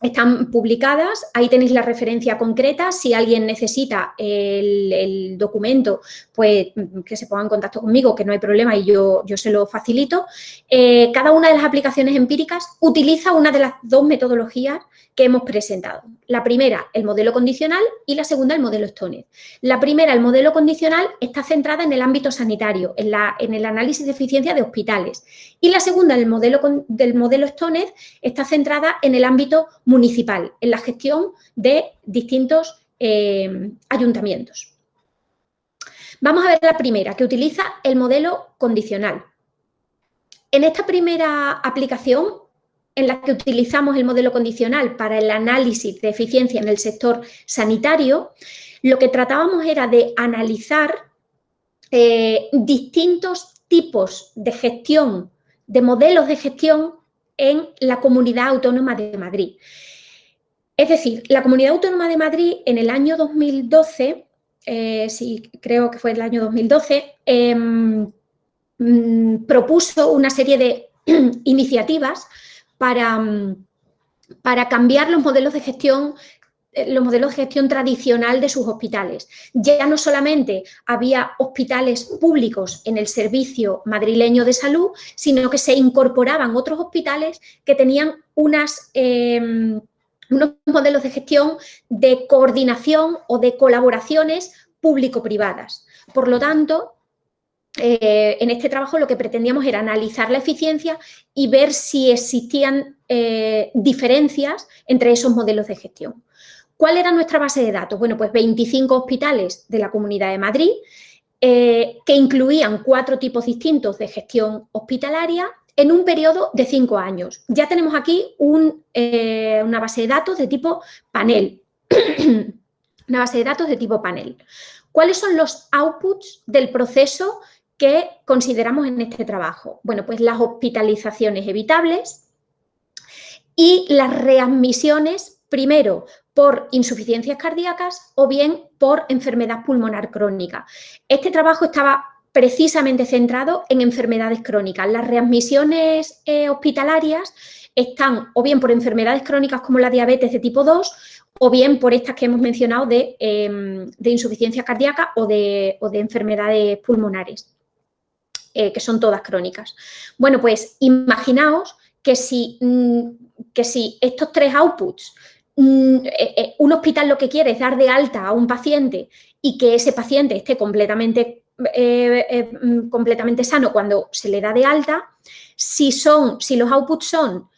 están publicadas, ahí tenéis la referencia concreta, si alguien necesita el, documento, pues que se ponga en contacto conmigo, que no hay problema y yo, yo se lo facilito. Eh, cada una de las aplicaciones empíricas utiliza una de las dos metodologías que hemos presentado. La primera, el modelo condicional y la segunda, el modelo Stoner. La primera, el modelo condicional, está centrada en el ámbito sanitario, en, la, en el análisis de eficiencia de hospitales. Y la segunda, el modelo del modelo Stoner, está centrada en el ámbito municipal, en la gestión de distintos eh, ayuntamientos. Vamos a ver la primera, que utiliza el modelo condicional. En esta primera aplicación, en la que utilizamos el modelo condicional para el análisis de eficiencia en el sector sanitario, lo que tratábamos era de analizar eh, distintos tipos de gestión, de modelos de gestión en la Comunidad Autónoma de Madrid. Es decir, la Comunidad Autónoma de Madrid en el año 2012, eh, sí, creo que fue el año 2012, em, mm, propuso una serie de iniciativas para, mm, para cambiar los modelos de gestión los modelos de gestión tradicional de sus hospitales. Ya no solamente había hospitales públicos en el servicio madrileño de salud, sino que se incorporaban otros hospitales que tenían unas, em, unos modelos de gestión de coordinación o de colaboraciones público-privadas. Por lo tanto, eh, en este trabajo lo que pretendíamos era analizar la eficiencia y ver si existían eh, diferencias entre esos modelos de gestión. ¿Cuál era nuestra base de datos? Bueno, pues 25 hospitales de la Comunidad de Madrid, eh, que incluían cuatro tipos distintos de gestión hospitalaria en un periodo de cinco años. Ya tenemos aquí una base de datos de tipo panel. una base de datos de tipo panel. ¿Cuáles son los outputs del proceso ¿Qué consideramos en este trabajo? Bueno, pues las hospitalizaciones evitables y las readmisiones, primero por insuficiencias cardíacas o bien por enfermedad pulmonar crónica. Este trabajo estaba precisamente centrado en enfermedades crónicas. Las readmisiones eh, hospitalarias están o bien por enfermedades crónicas como la diabetes de tipo 2 o bien por estas que hemos mencionado de, em, insuficiencia cardíaca o de enfermedades pulmonares. Eh, que son todas crónicas. Bueno, pues imaginaos que si, mm, que si estos tres outputs, eh, eh, un hospital lo que quiere es dar de alta a un paciente y que ese paciente esté completamente, mm, completamente sano cuando se le da de alta, si, son, si los outputs son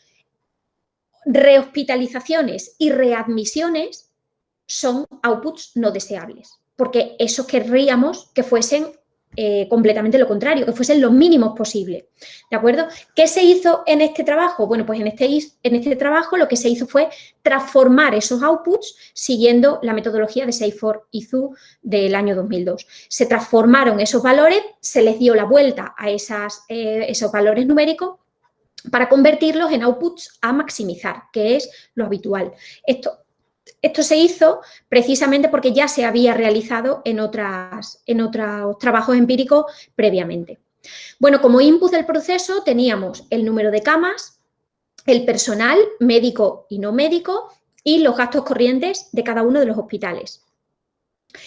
rehospitalizaciones y readmisiones, son outputs no deseables, porque eso querríamos que fuesen eh, completamente lo contrario, que fuesen los mínimos posibles. ¿De acuerdo? ¿Qué se hizo en este trabajo? Bueno, pues en este, en este trabajo lo que se hizo fue transformar esos outputs siguiendo la metodología de Seyfort y Zhu del año 2002. Se transformaron esos valores, se les dio la vuelta a esas, eh, esos valores numéricos para convertirlos en outputs a maximizar, que es lo habitual. Esto esto se hizo precisamente porque ya se había realizado en, otras, en otros trabajos empíricos previamente. Bueno, como input del proceso teníamos el número de camas, el personal médico y no médico y los gastos corrientes de cada uno de los hospitales.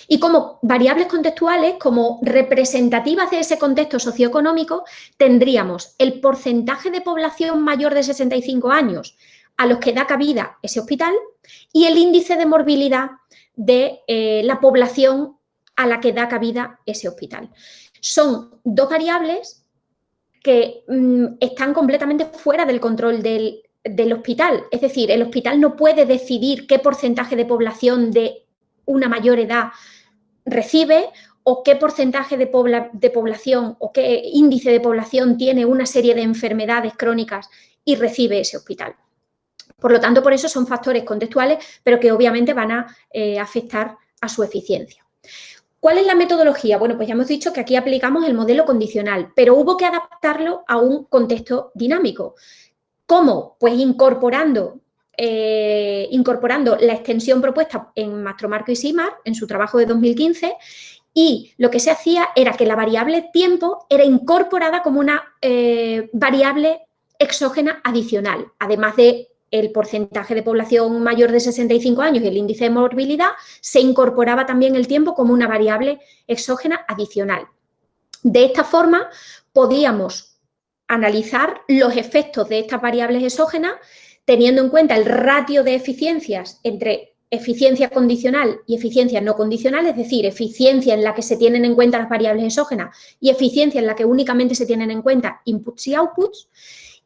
Y como variables contextuales, como representativas de ese contexto socioeconómico, tendríamos el porcentaje de población mayor de 65 años a los que da cabida ese hospital y el índice de morbilidad de eh, la población a la que da cabida ese hospital. Son dos variables que mm, están completamente fuera del control del, hospital. Es decir, el hospital no puede decidir qué porcentaje de población de una mayor edad recibe o qué porcentaje de, de, población o qué índice de población tiene una serie de enfermedades crónicas y recibe ese hospital. Por lo tanto, por eso son factores contextuales, pero que obviamente van a eh, afectar a su eficiencia. ¿Cuál es la metodología? Bueno, pues ya hemos dicho que aquí aplicamos el modelo condicional, pero hubo que adaptarlo a un contexto dinámico. ¿Cómo? Pues incorporando, eh, incorporando la extensión propuesta en Mastromarco y Simar en su trabajo de 2015 y lo que se hacía era que la variable tiempo era incorporada como una eh, variable exógena adicional, además de el porcentaje de población mayor de 65 años y el índice de morbilidad, se incorporaba también el tiempo como una variable exógena adicional. De esta forma, podíamos analizar los efectos de estas variables exógenas teniendo en cuenta el ratio de eficiencias entre eficiencia condicional y eficiencia no condicional, es decir, eficiencia en la que se tienen en cuenta las variables exógenas y eficiencia en la que únicamente se tienen en cuenta inputs y outputs,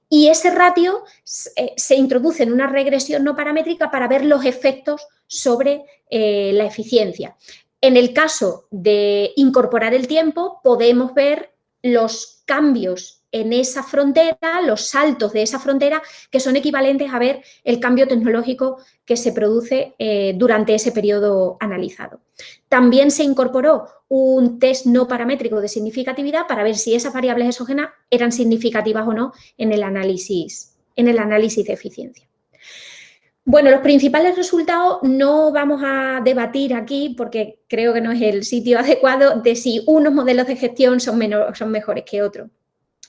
y ese ratio eh, se introduce en una regresión no paramétrica para ver los efectos sobre eh, la eficiencia. En el caso de incorporar el tiempo, podemos ver los cambios en esa frontera, los saltos de esa frontera, que son equivalentes a ver el cambio tecnológico que se produce eh, durante ese periodo analizado. También se incorporó un test no paramétrico de significatividad para ver si esas variables exógenas eran significativas o no en el análisis, en el análisis de eficiencia. Bueno, los principales resultados no vamos a debatir aquí porque creo que no es el sitio adecuado de si unos modelos de gestión son, son mejores que otros.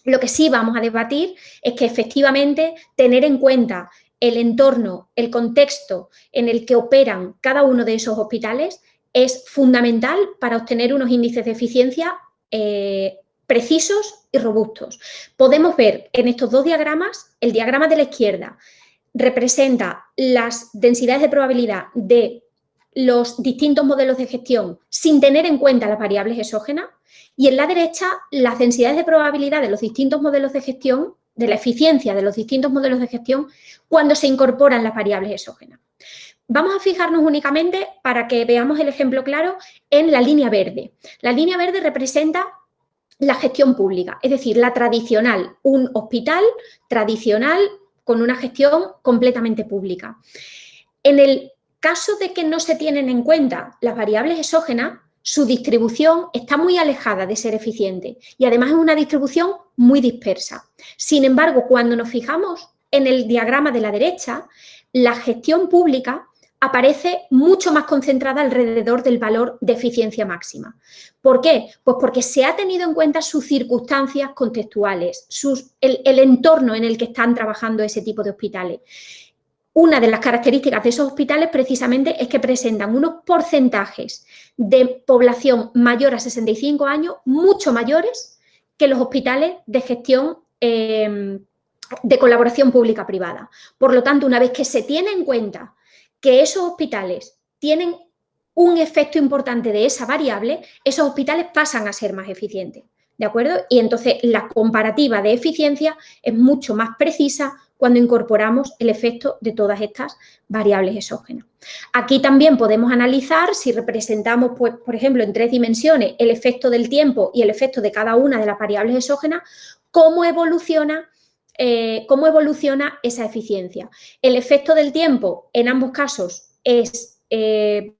Lo que sí vamos a debatir es que efectivamente tener en cuenta el entorno, el contexto en el que operan cada uno de esos hospitales es fundamental para obtener unos índices de eficiencia eh, precisos y robustos. Podemos ver en estos dos diagramas, el diagrama de la izquierda representa las densidades de probabilidad de los distintos modelos de gestión sin tener en cuenta las variables exógenas y en la derecha las densidades de probabilidad de los distintos modelos de gestión, de la eficiencia de los distintos modelos de gestión cuando se incorporan las variables exógenas. Vamos a fijarnos únicamente, para que veamos el ejemplo claro, en la línea verde. La línea verde representa la gestión pública, es decir, la tradicional, un hospital tradicional con una gestión completamente pública. En el caso de que no se tienen en cuenta las variables exógenas, su distribución está muy alejada de ser eficiente y además es una distribución muy dispersa. Sin embargo, cuando nos fijamos en el diagrama de la derecha, la gestión pública aparece mucho más concentrada alrededor del valor de eficiencia máxima. ¿Por qué? Pues porque se ha tenido en cuenta sus circunstancias contextuales, el, el entorno en el que están trabajando ese tipo de hospitales. Una de las características de esos hospitales precisamente es que presentan unos porcentajes de población mayor a 65 años mucho mayores que los hospitales de gestión em, de colaboración pública-privada. Por lo tanto, una vez que se tiene en cuenta que esos hospitales tienen un efecto importante de esa variable, esos hospitales pasan a ser más eficientes. ¿de acuerdo? Y entonces la comparativa de eficiencia es mucho más precisa cuando incorporamos el efecto de todas estas variables exógenas. Aquí también podemos analizar si representamos, pues, por ejemplo, en tres dimensiones el efecto del tiempo y el efecto de cada una de las variables exógenas, cómo evoluciona eh, cómo evoluciona esa eficiencia. El efecto del tiempo en ambos casos eh,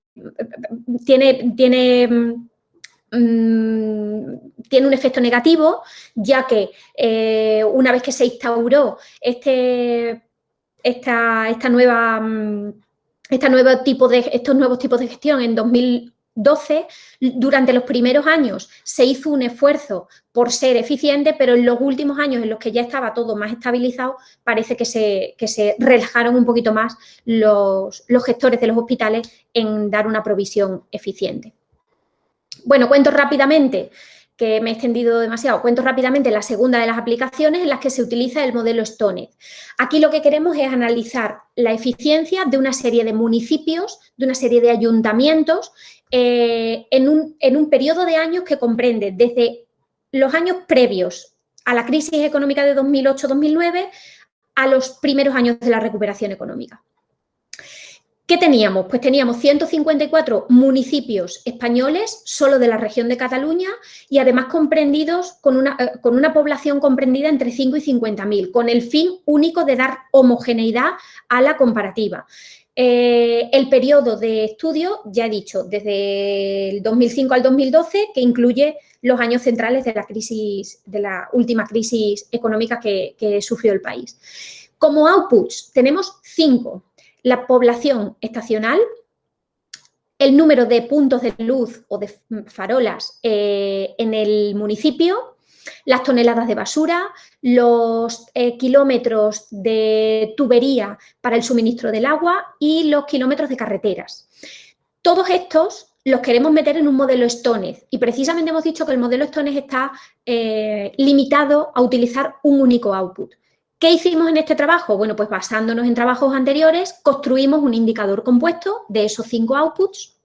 tiene, tiene, mm, tiene, un efecto negativo, ya que eh, una vez que se instauró este, esta, esta nueva, mm, nuevo tipo de, estos nuevos tipos de gestión en 2000 12, durante los primeros años se hizo un esfuerzo por ser eficiente, pero en los últimos años en los que ya estaba todo más estabilizado, parece que se, se relajaron un poquito más los, los gestores de los hospitales en dar una provisión eficiente. Bueno, cuento rápidamente que me he extendido demasiado, cuento rápidamente la segunda de las aplicaciones en las que se utiliza el modelo Stoned. Aquí lo que queremos es analizar la eficiencia de una serie de municipios, de una serie de ayuntamientos eh, en, un, en un periodo de años que comprende desde los años previos a la crisis económica de 2008-2009 a los primeros años de la recuperación económica. ¿Qué teníamos? Pues teníamos 154 municipios españoles solo de la región de Cataluña y además comprendidos con una, eh, población comprendida entre 5 y 50.000, con el fin único de dar homogeneidad a la comparativa. Eh, el periodo de estudio, ya he dicho, desde el 2005 al 2012, que incluye los años centrales de la crisis, de la última crisis económica que, sufrió el país. Como outputs tenemos cinco. La población estacional, el número de puntos de luz o de farolas eh, en el municipio, las toneladas de basura, los eh, kilómetros de tubería para el suministro del agua y los kilómetros de carreteras. Todos estos los queremos meter en un modelo Stones y precisamente hemos dicho que el modelo Stones está eh, limitado a utilizar un único output. ¿Qué hicimos en este trabajo? Bueno, pues basándonos en trabajos anteriores, construimos un indicador compuesto de esos cinco outputs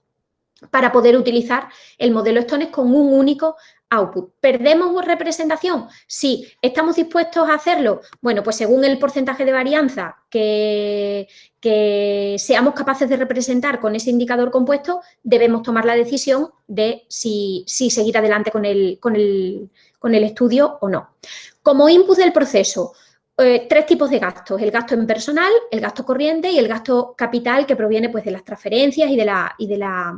para poder utilizar el modelo Stones con un único output. ¿Perdemos representación? Sí. ¿Estamos dispuestos a hacerlo? Bueno, pues según el porcentaje de varianza que, seamos capaces de representar con ese indicador compuesto, debemos tomar la decisión de si, seguir adelante con el, con, el, con el, estudio o no. Como input del proceso, eh, tres tipos de gastos, el gasto en personal, el gasto corriente y el gasto capital que proviene pues, de las transferencias y de la, y de la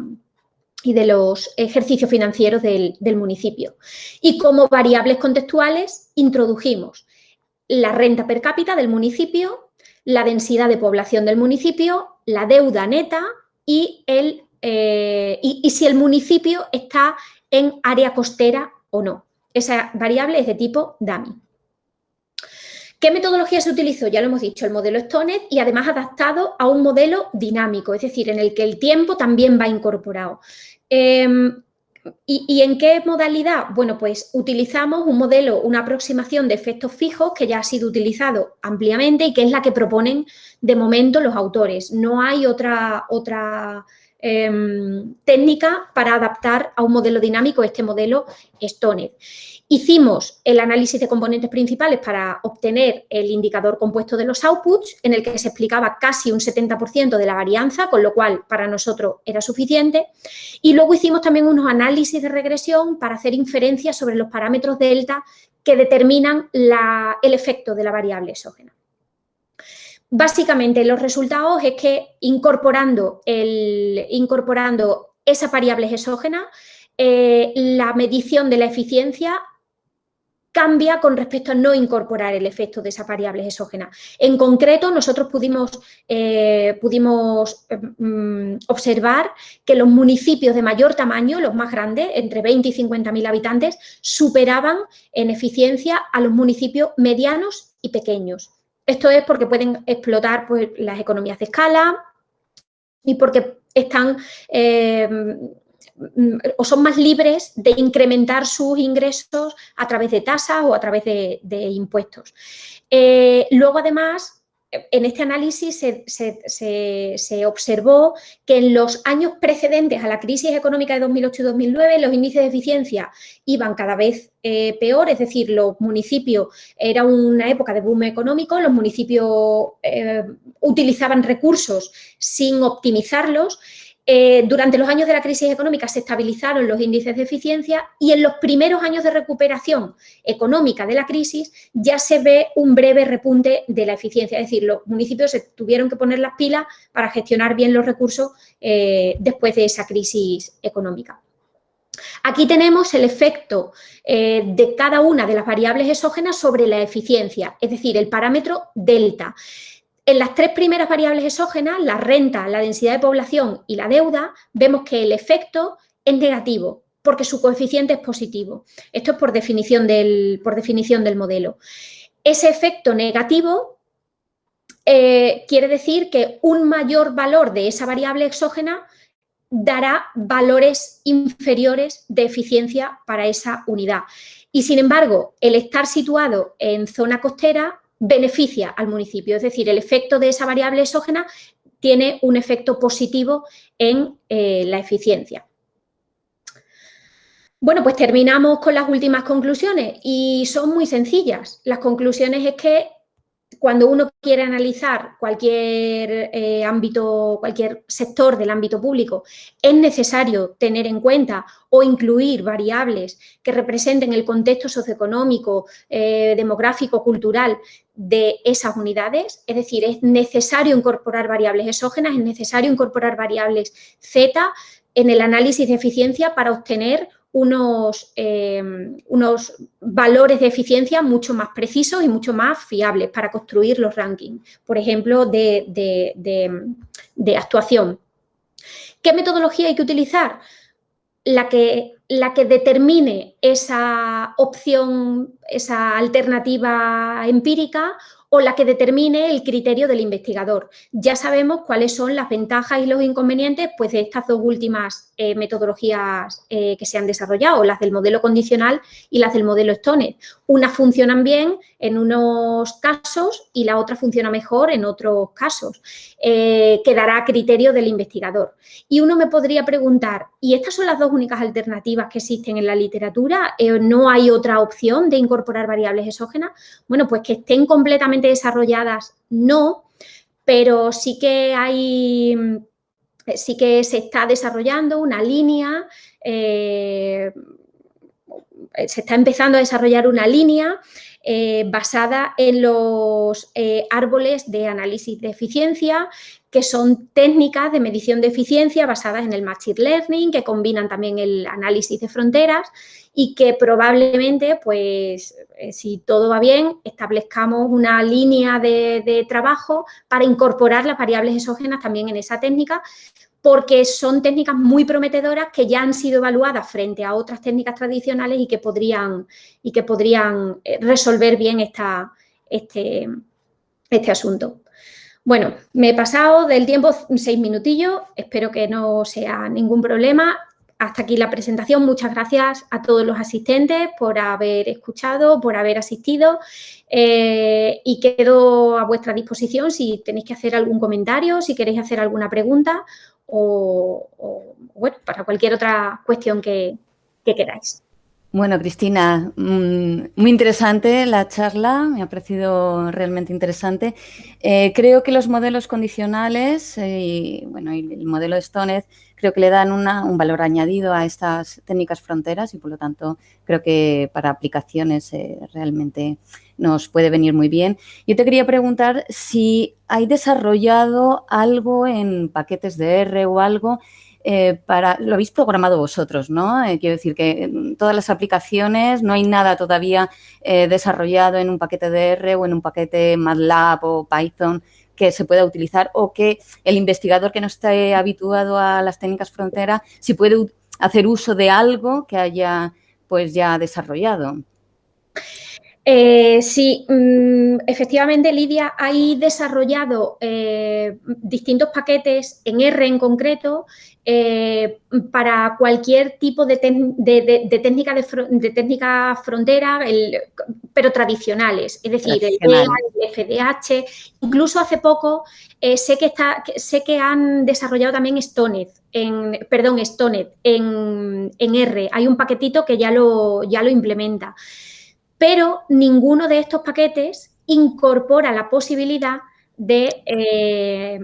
y de los ejercicios financieros del, municipio. Y como variables contextuales introdujimos la renta per cápita del municipio, la densidad de población del municipio, la deuda neta y, el, eh, y, si el municipio está en área costera o no. Esa variable es de tipo DAMI. ¿Qué metodología se utilizó? Ya lo hemos dicho, el modelo Stoned y además adaptado a un modelo dinámico, es decir, en el que el tiempo también va incorporado. Em, ¿y, en qué modalidad? Bueno, pues utilizamos un modelo, una aproximación de efectos fijos que ya ha sido utilizado ampliamente y que es la que proponen de momento los autores. No hay otra, otra em, técnica para adaptar a un modelo dinámico este modelo Stoned. Hicimos el análisis de componentes principales para obtener el indicador compuesto de los outputs, en el que se explicaba casi un 70% de la varianza, con lo cual para nosotros era suficiente. Y luego hicimos también unos análisis de regresión para hacer inferencias sobre los parámetros delta que determinan el efecto de la variable exógena. Básicamente, los resultados es que incorporando, el, incorporando esas variables exógenas, eh, la medición de la eficiencia cambia con respecto a no incorporar el efecto de esas variables exógenas. En concreto, nosotros pudimos, eh, pudimos mm, observar que los municipios de mayor tamaño, los más grandes, entre 20 y 50 mil habitantes, superaban en eficiencia a los municipios medianos y pequeños. Esto es porque pueden explotar pues, las economías de escala y porque están... Eh, o son más libres de incrementar sus ingresos a través de tasas o a través de, impuestos. Eh, luego, además, en este análisis se, observó que en los años precedentes a la crisis económica de 2008 y 2009 los índices de eficiencia iban cada vez eh, peor, es decir, los municipios, era una época de boom económico, los municipios eh, utilizaban recursos sin optimizarlos eh, durante los años de la crisis económica se estabilizaron los índices de eficiencia y en los primeros años de recuperación económica de la crisis ya se ve un breve repunte de la eficiencia. Es decir, los municipios se tuvieron que poner las pilas para gestionar bien los recursos eh, después de esa crisis económica. Aquí tenemos el efecto eh, de cada una de las variables exógenas sobre la eficiencia, es decir, el parámetro delta. En las tres primeras variables exógenas, la renta, la densidad de población y la deuda, vemos que el efecto es negativo porque su coeficiente es positivo. Esto es por definición del, por definición del modelo. Ese efecto negativo eh, quiere decir que un mayor valor de esa variable exógena dará valores inferiores de eficiencia para esa unidad. Y sin embargo, el estar situado en zona costera beneficia al municipio, es decir, el efecto de esa variable exógena tiene un efecto positivo en eh, la eficiencia. Bueno, pues terminamos con las últimas conclusiones y son muy sencillas. Las conclusiones es que cuando uno quiere analizar cualquier eh, ámbito, cualquier sector del ámbito público, es necesario tener en cuenta o incluir variables que representen el contexto socioeconómico, eh, demográfico, cultural de esas unidades. Es decir, es necesario incorporar variables exógenas, es necesario incorporar variables Z en el análisis de eficiencia para obtener unos, em, unos, valores de eficiencia mucho más precisos y mucho más fiables para construir los rankings, por ejemplo, de, de, actuación. ¿Qué metodología hay que utilizar? La que, la que determine esa opción, esa alternativa empírica o la que determine el criterio del investigador. Ya sabemos cuáles son las ventajas y los inconvenientes pues, de estas dos últimas eh, metodologías eh, que se han desarrollado, las del modelo condicional y las del modelo Stoner. Unas funcionan bien en unos casos y la otra funciona mejor en otros casos. Eh, quedará a criterio del investigador. Y uno me podría preguntar, ¿y estas son las dos únicas alternativas que existen en la literatura? ¿No hay otra opción de incorporar variables exógenas? Bueno, pues que estén completamente desarrolladas, no, pero sí que hay, sí que se está desarrollando una línea, eh, se está empezando a desarrollar una línea eh, basada en los eh, árboles de análisis de eficiencia, que son técnicas de medición de eficiencia basadas en el Machine Learning, que combinan también el análisis de fronteras y que probablemente, pues, eh, si todo va bien, establezcamos una línea de, trabajo para incorporar las variables exógenas también en esa técnica, porque son técnicas muy prometedoras que ya han sido evaluadas frente a otras técnicas tradicionales y que podrían, y que podrían eh, resolver bien esta, este, este asunto. Bueno, me he pasado del tiempo seis minutillos, espero que no sea ningún problema hasta aquí la presentación. Muchas gracias a todos los asistentes por haber escuchado, por haber asistido eh, y quedo a vuestra disposición si tenéis que hacer algún comentario, si queréis hacer alguna pregunta o, bueno, para cualquier otra cuestión que, queráis. Bueno, Cristina, mm, muy interesante la charla, me ha parecido realmente interesante. Eh, creo que los modelos condicionales eh, y, bueno, el modelo de Stonez creo que le dan un valor añadido a estas técnicas fronteras y por lo tanto creo que para aplicaciones eh, realmente nos puede venir muy bien. Yo te quería preguntar si hay desarrollado algo en paquetes de R o algo eh, para, lo habéis programado vosotros, ¿no? Eh, quiero decir que todas las aplicaciones no hay nada todavía desarrollado en un paquete de R o en un paquete MATLAB o Python que se pueda utilizar o que el investigador que no esté habituado a las técnicas frontera, si puede hacer uso de algo que haya pues ya desarrollado. Eh, sí, mm, efectivamente, Lidia, hay desarrollado eh, distintos paquetes en R en concreto eh, para cualquier tipo de, técnica de, técnica frontera, pero tradicionales, es decir, el FDH. Incluso hace poco sé, que está, sé que han desarrollado también Stonet, en, perdón, Stonet en, en, R. Hay un paquetito que ya lo, ya lo implementa pero ninguno de estos paquetes incorpora la posibilidad de, eh,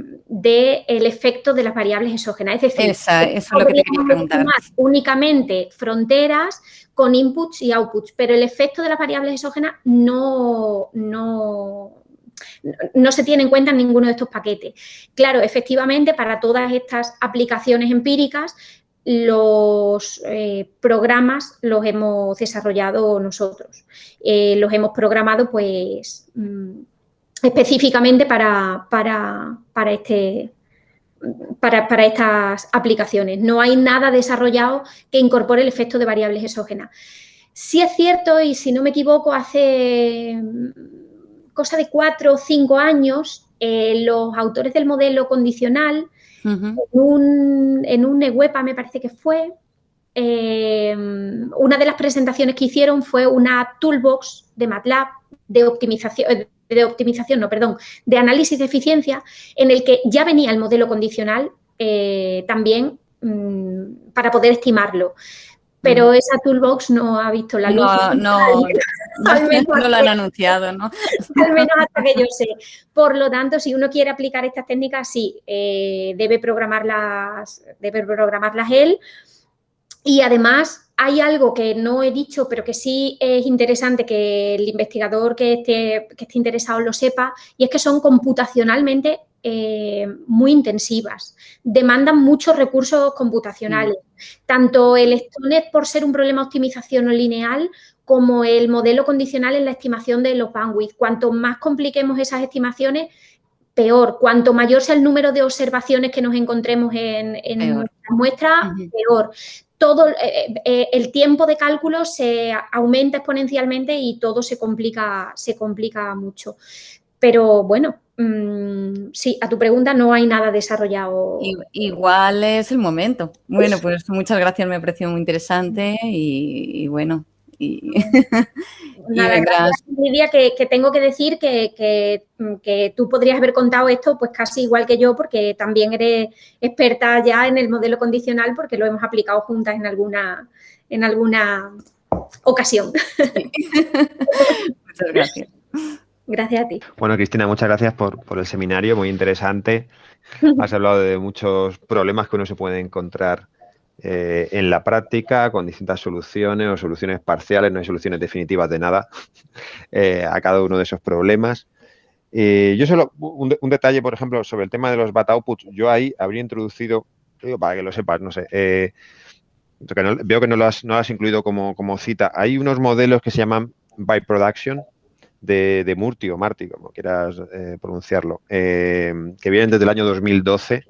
el efecto de las variables exógenas. Es decir, eso es lo que te quería preguntar. únicamente fronteras con inputs y outputs, pero el efecto de las variables exógenas no, no, no se tiene en cuenta en ninguno de estos paquetes. Claro, efectivamente, para todas estas aplicaciones empíricas, los eh, programas los hemos desarrollado nosotros. Eh, los hemos programado pues mm, específicamente para, para, este, para, para, estas aplicaciones. No hay nada desarrollado que incorpore el efecto de variables exógenas. Sí es cierto, y si no me equivoco, hace mm, cosa de cuatro o cinco años, eh, los autores del modelo condicional en, un, en me parece que fue, eh, una de las presentaciones que hicieron fue una toolbox de MATLAB de optimización, eh, de optimización, no, perdón, de análisis de eficiencia, en el que ya venía el modelo condicional eh, también mm, para poder estimarlo. Pero esa toolbox no ha visto la luz. No, no, no, lo han anunciado, ¿no? Al menos hasta que yo sé. Por lo tanto, si uno quiere aplicar estas técnicas, sí, eh, debe, programarlas, debe programarlas él. Y además hay algo que no he dicho, pero que sí es interesante que el investigador que esté, que esté interesado lo sepa, y es que son computacionalmente eh, muy intensivas, demandan muchos recursos computacionales. Tanto el STONET por ser un problema de optimización no lineal, como el modelo condicional en la estimación de los bandwidth. Cuanto más compliquemos esas estimaciones, peor. Cuanto mayor sea el número de observaciones que nos encontremos en, en muestra, peor. Todo eh, eh, el tiempo de cálculo se aumenta exponencialmente y todo se complica, se complica mucho. Pero bueno, Mm, sí, a tu pregunta no hay nada desarrollado. Igual es el momento. Bueno, pues muchas gracias, me ha parecido muy interesante y, bueno. Y, Lidia, que, tengo que decir que, tú podrías haber contado esto pues casi igual que yo porque también eres experta ya en el modelo condicional porque lo hemos aplicado juntas en alguna, en alguna ocasión. muchas gracias. Gracias a ti. Bueno, Cristina, muchas gracias por, el seminario, muy interesante. Has hablado de muchos problemas que uno se puede encontrar eh, en la práctica con distintas soluciones o soluciones parciales, no hay soluciones definitivas de nada eh, a cada uno de esos problemas. Eh, yo solo, un, detalle, por ejemplo, sobre el tema de los bat outputs, yo ahí habría introducido, para que lo sepas, no sé, veo que no lo, has, no has incluido como, como cita, hay unos modelos que se llaman by production, de, de Murti o Marti, como quieras eh, pronunciarlo, eh, que vienen desde el año 2012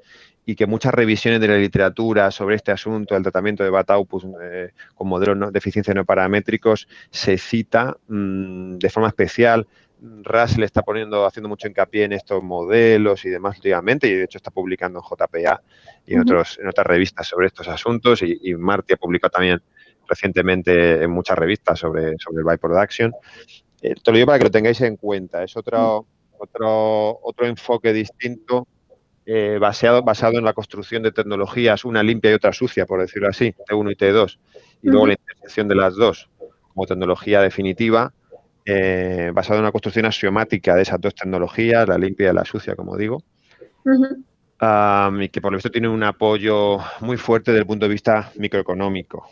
y que muchas revisiones de la literatura sobre este asunto, el tratamiento de Bataupus eh, con modelos de eficiencia no paramétricos, se cita mm, de forma especial. Russell está poniendo, haciendo mucho hincapié en estos modelos y demás últimamente, y de hecho está publicando en JPA y en, otros, en otras revistas sobre estos asuntos, y, y Marty ha publicado también recientemente en muchas revistas sobre, sobre el byproduction. Eh, te lo digo para que lo tengáis en cuenta. Es otro, otro, otro enfoque distinto eh, basado, basado en la construcción de tecnologías, una limpia y otra sucia, por decirlo así, T1 y T2, y luego la intersección de las dos como tecnología definitiva, eh, basado en una construcción axiomática de esas dos tecnologías, la limpia y la sucia, como digo, y que por lo visto tiene un apoyo muy fuerte desde el punto de vista microeconómico.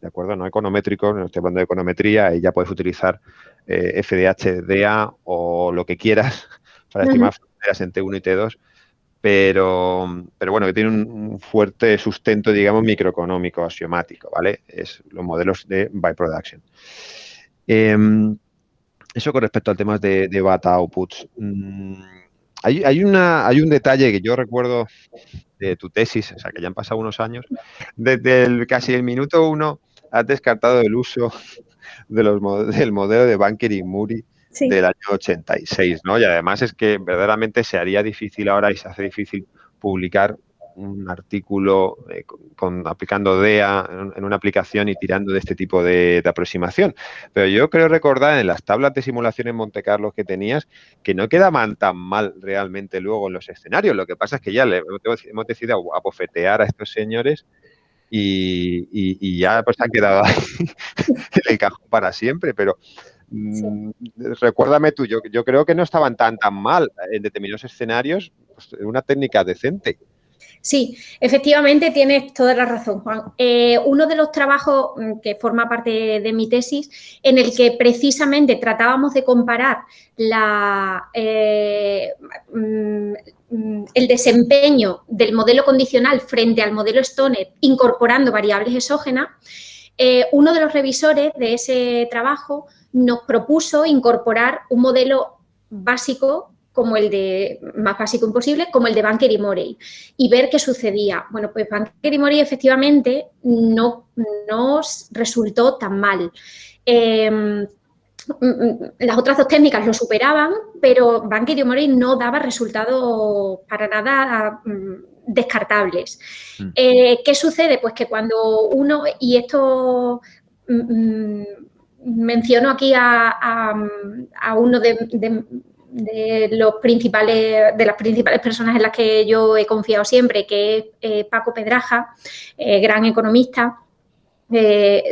¿De acuerdo? No econométrico, no estoy hablando de econometría, y ya puedes utilizar eh, FDH, o lo que quieras para estimar fronteras en T1 y T2, pero, pero bueno, que tiene un, fuerte sustento, digamos, microeconómico, axiomático, ¿vale? Es los modelos de byproduction. Em, eso con respecto al tema de, de bata outputs. Mm, hay, hay, una, hay un detalle que yo recuerdo de tu tesis, o sea, que ya han pasado unos años, desde el, casi el minuto uno has descartado el uso de los, del modelo de Banker y Muri del año 86, ¿no? Y además es que verdaderamente se haría difícil ahora y se hace difícil publicar un artículo eh, con, aplicando DEA en, una aplicación y tirando de este tipo de, aproximación. Pero yo creo recordar en las tablas de simulación en Monte Carlo que tenías que no quedaban tan mal realmente luego en los escenarios. Lo que pasa es que ya le, hemos decidido abofetear a estos señores y, ya pues han quedado ahí en el cajón para siempre. Pero mm, recuérdame tú, yo, yo creo que no estaban tan tan mal en determinados escenarios, pues, una técnica decente. Sí, efectivamente tienes toda la razón, Juan. Eh, uno de los trabajos mm, que forma parte de mi tesis, en el que precisamente tratábamos de comparar la, eh, mm, el desempeño del modelo condicional frente al modelo Stoner incorporando variables exógenas, eh, uno de los revisores de ese trabajo nos propuso incorporar un modelo básico como el de, más básico imposible, como el de Banker y Morey, y ver qué sucedía. Bueno, pues Banker y Morey efectivamente no nos resultó tan mal. Em, las otras dos técnicas lo superaban, pero Banker y Morey no daba resultados para nada mm, descartables. Mm. Eh, ¿Qué sucede? Pues que cuando uno, y esto mm, menciono aquí a, uno de de los principales, de las principales personas en las que yo he confiado siempre, que es eh, Paco Pedraja, eh, gran economista. Eh,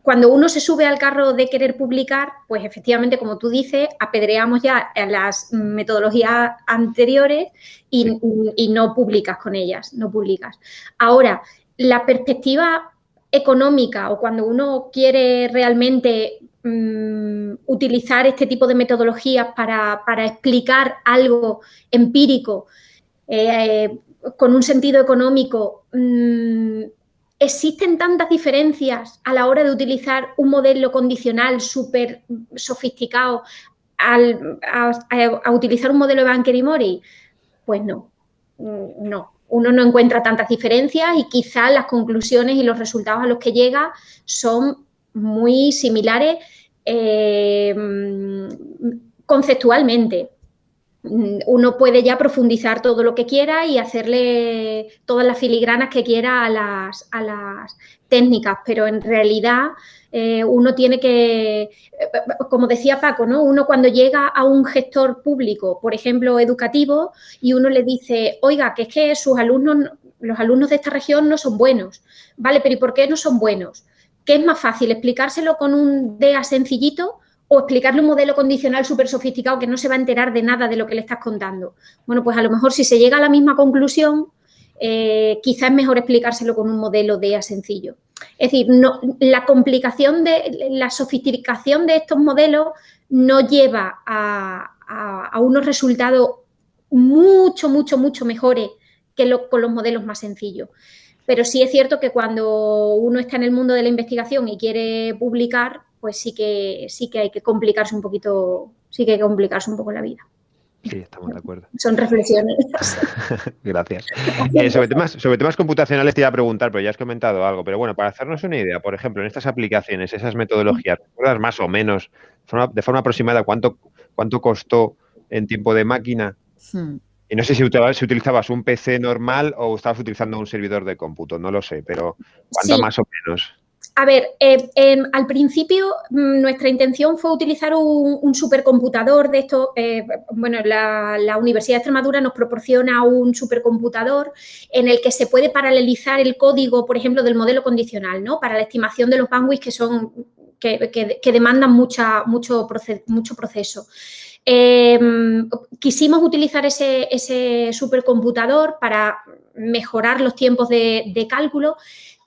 cuando uno se sube al carro de querer publicar, pues efectivamente, como tú dices, apedreamos ya a las metodologías anteriores y, y no publicas con ellas, no publicas. Ahora, la perspectiva económica o cuando uno quiere realmente Mm, utilizar este tipo de metodologías para, explicar algo empírico eh, con un sentido económico, mm, existen tantas diferencias a la hora de utilizar un modelo condicional súper sofisticado a, utilizar un modelo de Banker y Mori? Pues no, mm, no. Uno no encuentra tantas diferencias y quizás las conclusiones y los resultados a los que llega son muy similares eh, conceptualmente. Uno puede ya profundizar todo lo que quiera y hacerle todas las filigranas que quiera a las, a las técnicas, pero en realidad eh, uno tiene que, como decía Paco, ¿no? uno cuando llega a un gestor público, por ejemplo, educativo, y uno le dice, oiga, que es que sus alumnos, los alumnos de esta región no son buenos, ¿vale? Pero ¿y por qué no son buenos? ¿Qué es más fácil, explicárselo con un DEA sencillito o explicarle un modelo condicional súper sofisticado que no se va a enterar de nada de lo que le estás contando? Bueno, pues a lo mejor si se llega a la misma conclusión, eh, quizás es mejor explicárselo con un modelo DEA sencillo. Es decir, no, la complicación de la sofisticación de estos modelos no lleva a, unos resultados mucho, mucho, mucho mejores que con los modelos más sencillos. Pero sí es cierto que cuando uno está en el mundo de la investigación y quiere publicar, pues sí que, sí que hay que complicarse un poquito, sí que hay que complicarse un poco la vida. Sí, estamos de acuerdo. Son reflexiones. Gracias. Eh, sobre, temas, sobre temas computacionales te iba a preguntar, pero ya has comentado algo. Pero bueno, para hacernos una idea, por ejemplo, en estas aplicaciones, esas metodologías, ¿recuerdas más o menos, de forma, aproximada, cuánto, cuánto costó en tiempo de máquina? Hmm. Y no sé si, utilizabas un PC normal o estabas utilizando un servidor de cómputo, no lo sé, pero ¿cuánto más o menos? A ver, eh, em, al principio mm, nuestra intención fue utilizar un, supercomputador de esto. Eh, bueno, la, Universidad de Extremadura nos proporciona un supercomputador en el que se puede paralelizar el código, por ejemplo, del modelo condicional, ¿no? Para la estimación de los bandwidths que son que, demandan mucha, mucho, mucho proceso. Em, quisimos utilizar ese, supercomputador para mejorar los tiempos de, cálculo,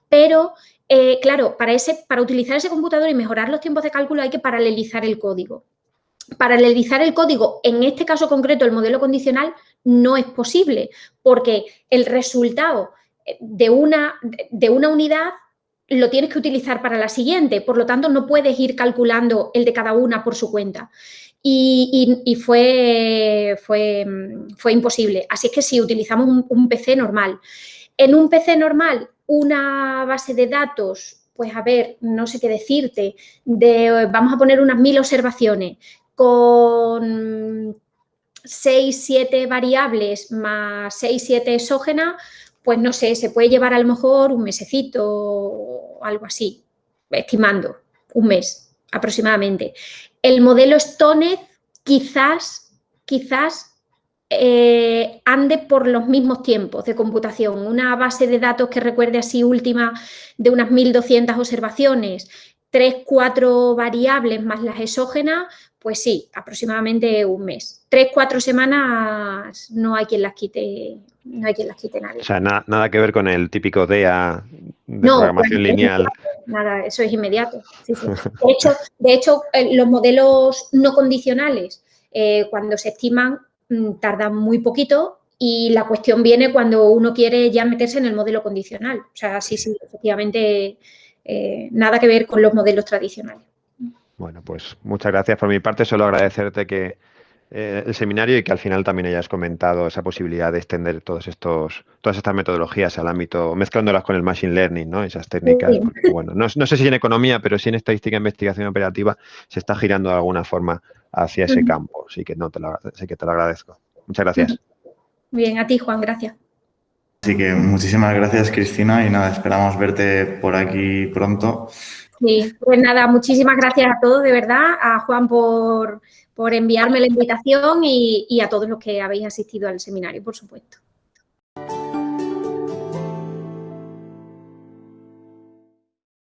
pero eh, claro, para, ese, para utilizar ese computador y mejorar los tiempos de cálculo hay que paralelizar el código. Paralelizar el código, en este caso concreto, el modelo condicional, no es posible porque el resultado de una, de una unidad lo tienes que utilizar para la siguiente, por lo tanto no puedes ir calculando el de cada una por su cuenta y, fue, fue, fue, imposible. Así es que si utilizamos un, PC normal. En un PC normal, una base de datos pues a ver, no sé qué decirte, de, vamos a poner unas mil observaciones con 6, 7 variables más 6, 7 exógenas, pues no sé, se puede llevar a lo mejor un mesecito o algo así, estimando, un mes aproximadamente. El modelo Stonez quizás, quizás eh, ande por los mismos tiempos de computación. Una base de datos que recuerde así última de unas 1.200 observaciones, 3, 4 variables más las exógenas, pues sí, aproximadamente un mes. Tres, cuatro semanas no hay quien las quite, no hay quien las quite nadie. O sea, nada que ver con el típico DEA de programación lineal. Nada, eso es inmediato. De hecho, de hecho eh, los modelos no condicionales, eh, cuando se estiman, mm, tardan muy poquito y la cuestión viene cuando uno quiere ya meterse en el modelo condicional. O sea, sí, sí, efectivamente, eh, nada que ver con los modelos tradicionales. Bueno, pues muchas gracias por mi parte. Solo agradecerte que eh, el seminario y que al final también hayas comentado esa posibilidad de extender todos estos, todas estas metodologías al ámbito, mezclándolas con el machine learning, ¿no? Esas técnicas. bueno, no, sé si en economía, pero sí en estadística e investigación operativa se está girando de alguna forma hacia ese campo. Así que no te lo, que te lo agradezco. Muchas gracias. Bien, a ti, Juan, gracias. Así que muchísimas gracias, Cristina, y nada, esperamos verte por aquí pronto. Sí, pues nada, muchísimas gracias a todos, de verdad, a Juan por, enviarme la invitación y, y a todos los que habéis asistido al seminario, por supuesto.